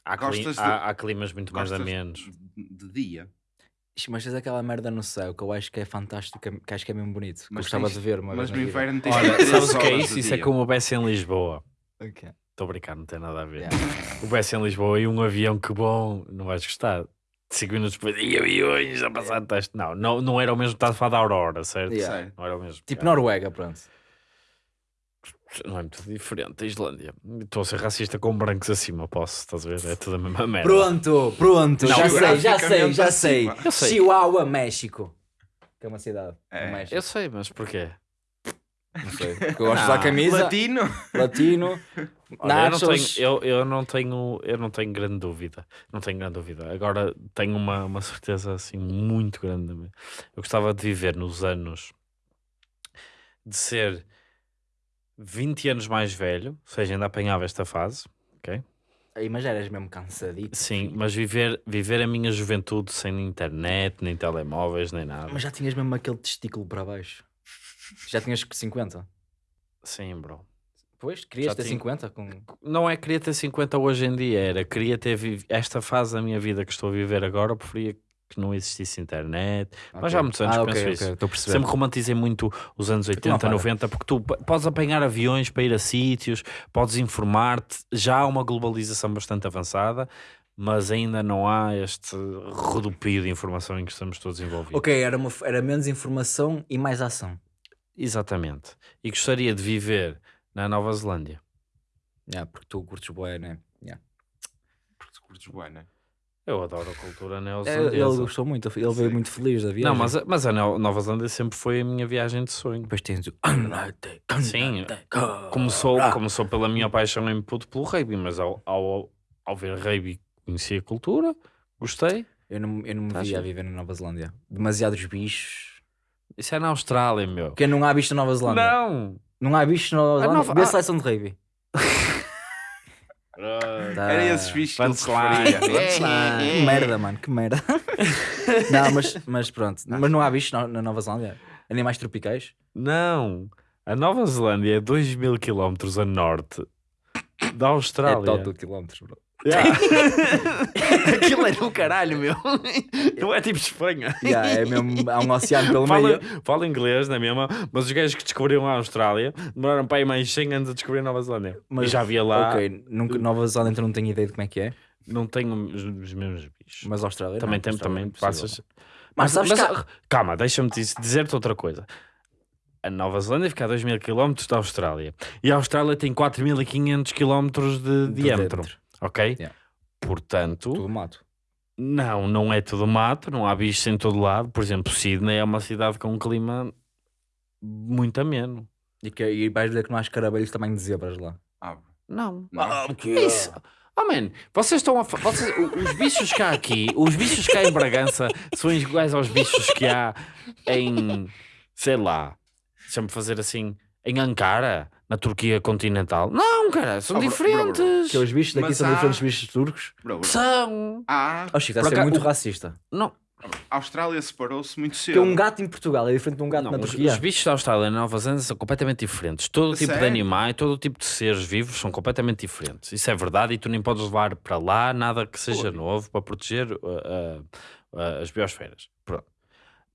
Há, cli- de- há- há climas muito mais amenos. de, de dia. Ixi, Mas tens aquela merda no céu que eu acho que é fantástico, que acho que é mesmo bonito. Que Mas gostava tens- de ver uma Mas no inverno tens Olha, sabes o que é isso? Isso é como o BS em Lisboa. Ok. Estou a brincar, não tem nada a ver. Yeah. O BS em Lisboa e um avião, que bom, não vais gostar. Cinco minutos depois, e aviões a passar de teste. Não, não, não era o mesmo, estás a falar da Aurora, certo? Yeah. Não era o mesmo. Tipo Yeah. Noruega, pronto. Não é muito diferente. A Islândia. Estou a ser racista com brancos acima, posso, estás a ver? É tudo a mesma merda. Pronto, pronto, Não, já sei, já sei, já sei. Eu sei. Chihuahua, México. Que é uma cidade. É. Eu sei, mas porquê? Não sei. Porque eu gosto de usar Não. camisa. Latino. Latino. Olha, eu, não tenho, eu, eu, não tenho, eu não tenho grande dúvida. Não tenho grande dúvida. Agora tenho uma, uma certeza assim muito grande. Eu gostava de viver nos anos de ser 20 anos mais velho, ou seja, ainda apanhava esta fase, ok? Aí, mas eras mesmo cansadito. Sim, mas viver, viver a minha juventude sem internet, nem telemóveis, nem nada. Mas já tinhas mesmo aquele testículo para baixo. Já tinhas 50. Sim, bro. Pois, querias Já ter tinha. 50 com... Não é queria ter 50 hoje em dia, era queria ter esta fase da minha vida que estou a viver agora, preferia que não existisse internet. Mas já há muitos anos ah, penso ok, isso. Perceber. Sempre romantizei muito os anos 80, para. 90, porque tu podes apanhar aviões para ir a sítios, podes informar-te. Já há uma globalização bastante avançada, mas ainda não há este rodopio de informação em que estamos todos envolvidos. Ok, era, uma, era menos informação e mais ação. Exatamente. E gostaria de viver na Nova Zelândia. Yeah, porque tu curtes boé, né? Yeah. Porque tu curtes bué, né? Eu adoro a cultura É, Ele neozelandesa. gostou muito, ele veio muito feliz da viagem. Não, mas, a- mas a Neo- Nova Zelândia sempre foi a minha viagem de sonho. Depois tens o... Sim, Começou, começou pela minha paixão em puto pelo rugby, mas ao, ao, ao ver rugby conheci a cultura, gostei. Eu não, eu não me Tá via a giro. viver na Nova Zelândia. Demasiados bichos. Isso é na Austrália, meu. Porque não há bicho na Nova Zelândia. Não! Não há bicho na Nova A Zelândia. Nova- Vê a ah. seleção de rugby. Tá. Era esses bichos que ele punchline. preferia. Que merda, mano, que merda. não, mas, mas pronto. Mas não há bicho na, Nova Zelândia? Animais tropicais? Não! A Nova Zelândia é 2 mil quilómetros a norte da É Austrália. total quilómetros, bro. Yeah. Aquilo é do caralho, meu. Não é tipo Espanha. Yeah, é mesmo, há um oceano pelo Fala, meio. fala inglês, não é mesmo? Mas os gajos que descobriram a Austrália demoraram para aí mais 100 anos a descobrir a Nova Zelândia. Mas- e já havia lá, Ok, nunca, Nova Zelândia então não tenho ideia de como é que é. não tenho os, os mesmos bichos. Mas Austrália também não, tem, Austrália também é passas. Mas que há- Calma, deixa-me diz- dizer-te outra coisa. A Nova Zelândia fica a 2 mil km da Austrália. E a Austrália tem 4.500 km de, De diâmetro. dentro. Ok? Yeah. Portanto, Tudo mato. não, não é tudo mato, não há bichos em todo lado. Por exemplo, Sydney é uma cidade com um clima muito ameno. E, que, e vais dizer que não há escarabelhos também de zebras lá. Ah, Não. não. Que isso? Oh man, vocês estão a vocês, os bichos que há aqui, os bichos que há em Bragança são iguais aos bichos que há em, sei lá, deixa-me fazer assim, em Ankara, na Turquia continental. Não, cara, são Oh, bro, bro, bro. diferentes. Que os bichos daqui Mas são há- diferentes bichos turcos. Bro, bro. São. Ah, Oh, Chico, está a ser muito o- racista. Não, a Austrália separou-se muito cedo. um gato em Portugal é diferente de um gato não na os, Turquia. os bichos da Austrália e na Nova Zelândia são completamente diferentes. Todo tipo de animais, todo tipo de seres vivos são completamente diferentes. Isso é verdade e tu nem podes levar para lá nada que seja novo para proteger uh, uh, uh, as biosferas. Pronto.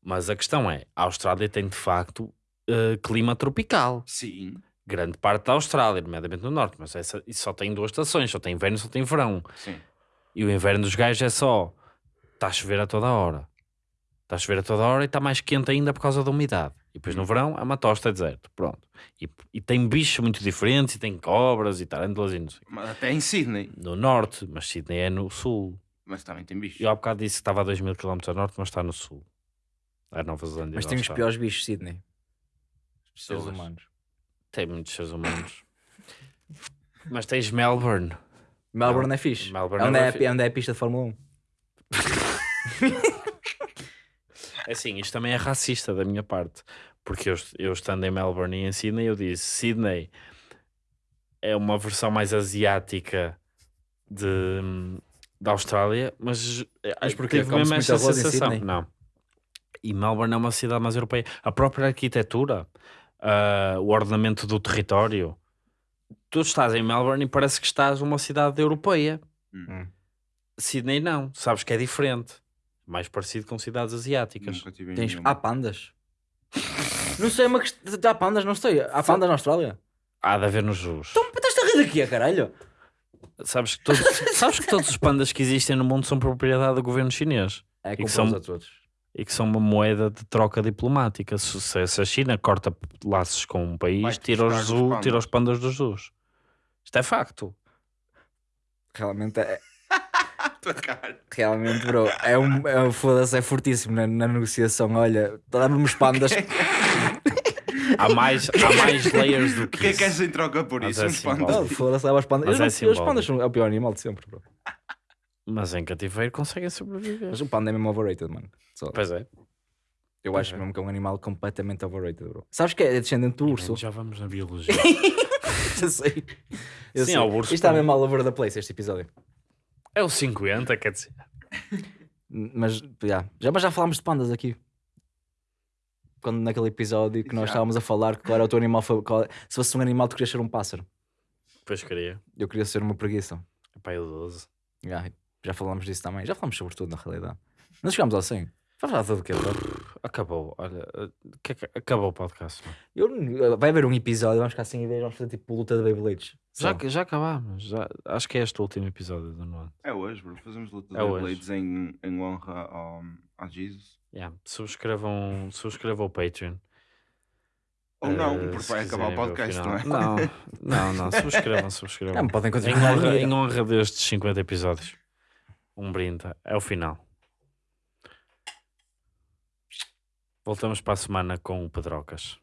Mas a questão é, a Austrália tem de facto uh, clima tropical. Sim, Grande parte da Austrália, nomeadamente no norte, mas essa, isso só tem duas estações, só tem inverno e só tem verão. sim. E o inverno dos gajos é só está a chover a toda hora. Está a chover a toda hora e está mais quente ainda por causa da umidade. E depois no verão é uma tosta deserto. Pronto. E, e tem bichos muito diferentes, e tem cobras e tarântulas e não sei. Mas até em Sydney. No norte, mas Sydney é no sul. Mas também tem bichos. Eu há bocado disse que estava a 2 mil km a norte, mas está no sul. É Nova Zelândia. Mas tem os piores bichos, Sydney. Seres humanos. Tem muitos seres humanos. mas tens Melbourne. Melbourne é fixe. Melbourne é onde é é, onde é a pista de Fórmula 1. É assim, isto também é racista da minha parte. Porque eu, eu estando em Melbourne e em Sydney, eu disse: Sydney é uma versão mais asiática de, da Austrália, mas, Mas porquê? tive Come-se mesmo em sensação. Não. E Melbourne é uma cidade mais europeia. A própria arquitetura, ah, o ordenamento do território. Tu estás em Melbourne e parece que estás numa cidade europeia. Hum. Sydney não, sabes que é diferente. Mais parecido com cidades asiáticas. Tens... Há pandas. não sei, é uma questão. Há pandas, não sei. Há pandas na Austrália. Há de haver nos zoos. Então, estás a rir daqui, a caralho? Sabes que, todos, sabes que todos os pandas que existem no mundo são propriedade do governo chinês É, que são- outros todos. E que são uma moeda de troca diplomática. Se, se- a China corta laços com um país, tira os, os zoo- pandas. tira os pandas dos zoos. Isto é facto. Realmente é. Realmente, bro. É um. É um foda-se, é fortíssimo na, na negociação. Olha, dá-me os pandas. Há mais, há mais layers do O que que é que és isso. em troca por Mas isso? é simbólico. pandas. Foda-se, leva os pandas. Mas Eu é os pandas são é o pior animal de sempre, bro. Mas em cativeiro conseguem sobreviver. Mas o panda é mesmo overrated, mano. Só. Pois é. Eu acho mesmo que é um animal completamente overrated, bro. Sabes que é descendente do urso? Já vamos na biologia. Eu sei. Eu Sim, sei. é o urso Isto está mesmo all over the place, este episódio. é o 50, quer dizer. Mas, já, já, mas já falámos de pandas aqui. Quando naquele episódio que nós Já. estávamos a falar que qual era o teu animal favorito. Se fosse um animal, tu querias ser um pássaro. Depois queria. Eu queria ser uma preguiça. Pai, o 12. Já, falámos disso também. Já falámos sobre tudo, na realidade. Não chegámos ao 100. Vai falar tudo o quê, bro? Acabou. Olha, eh, que- que- acabou o podcast. mano. Eu, vai haver um episódio, vamos ficar sem ideias, vamos fazer tipo luta de Beyblades. Já, Só. já acabámos. Já, acho que é este o último episódio do Nuano. É hoje, bro. Fazemos luta É de hoje. Blades em, em honra ao, a Jesus. Yeah. Subscrevam, subscrevam o Patreon. Ou não, Eh, porque se vai acabar o quiserem ver podcast, não final. é? Não, não, não. Subscrevam, subscrevam. Não, podem Em continuar. honra, em honra destes 50 episódios. Um brinde. É o final. Voltamos para a semana com o Pedrocas.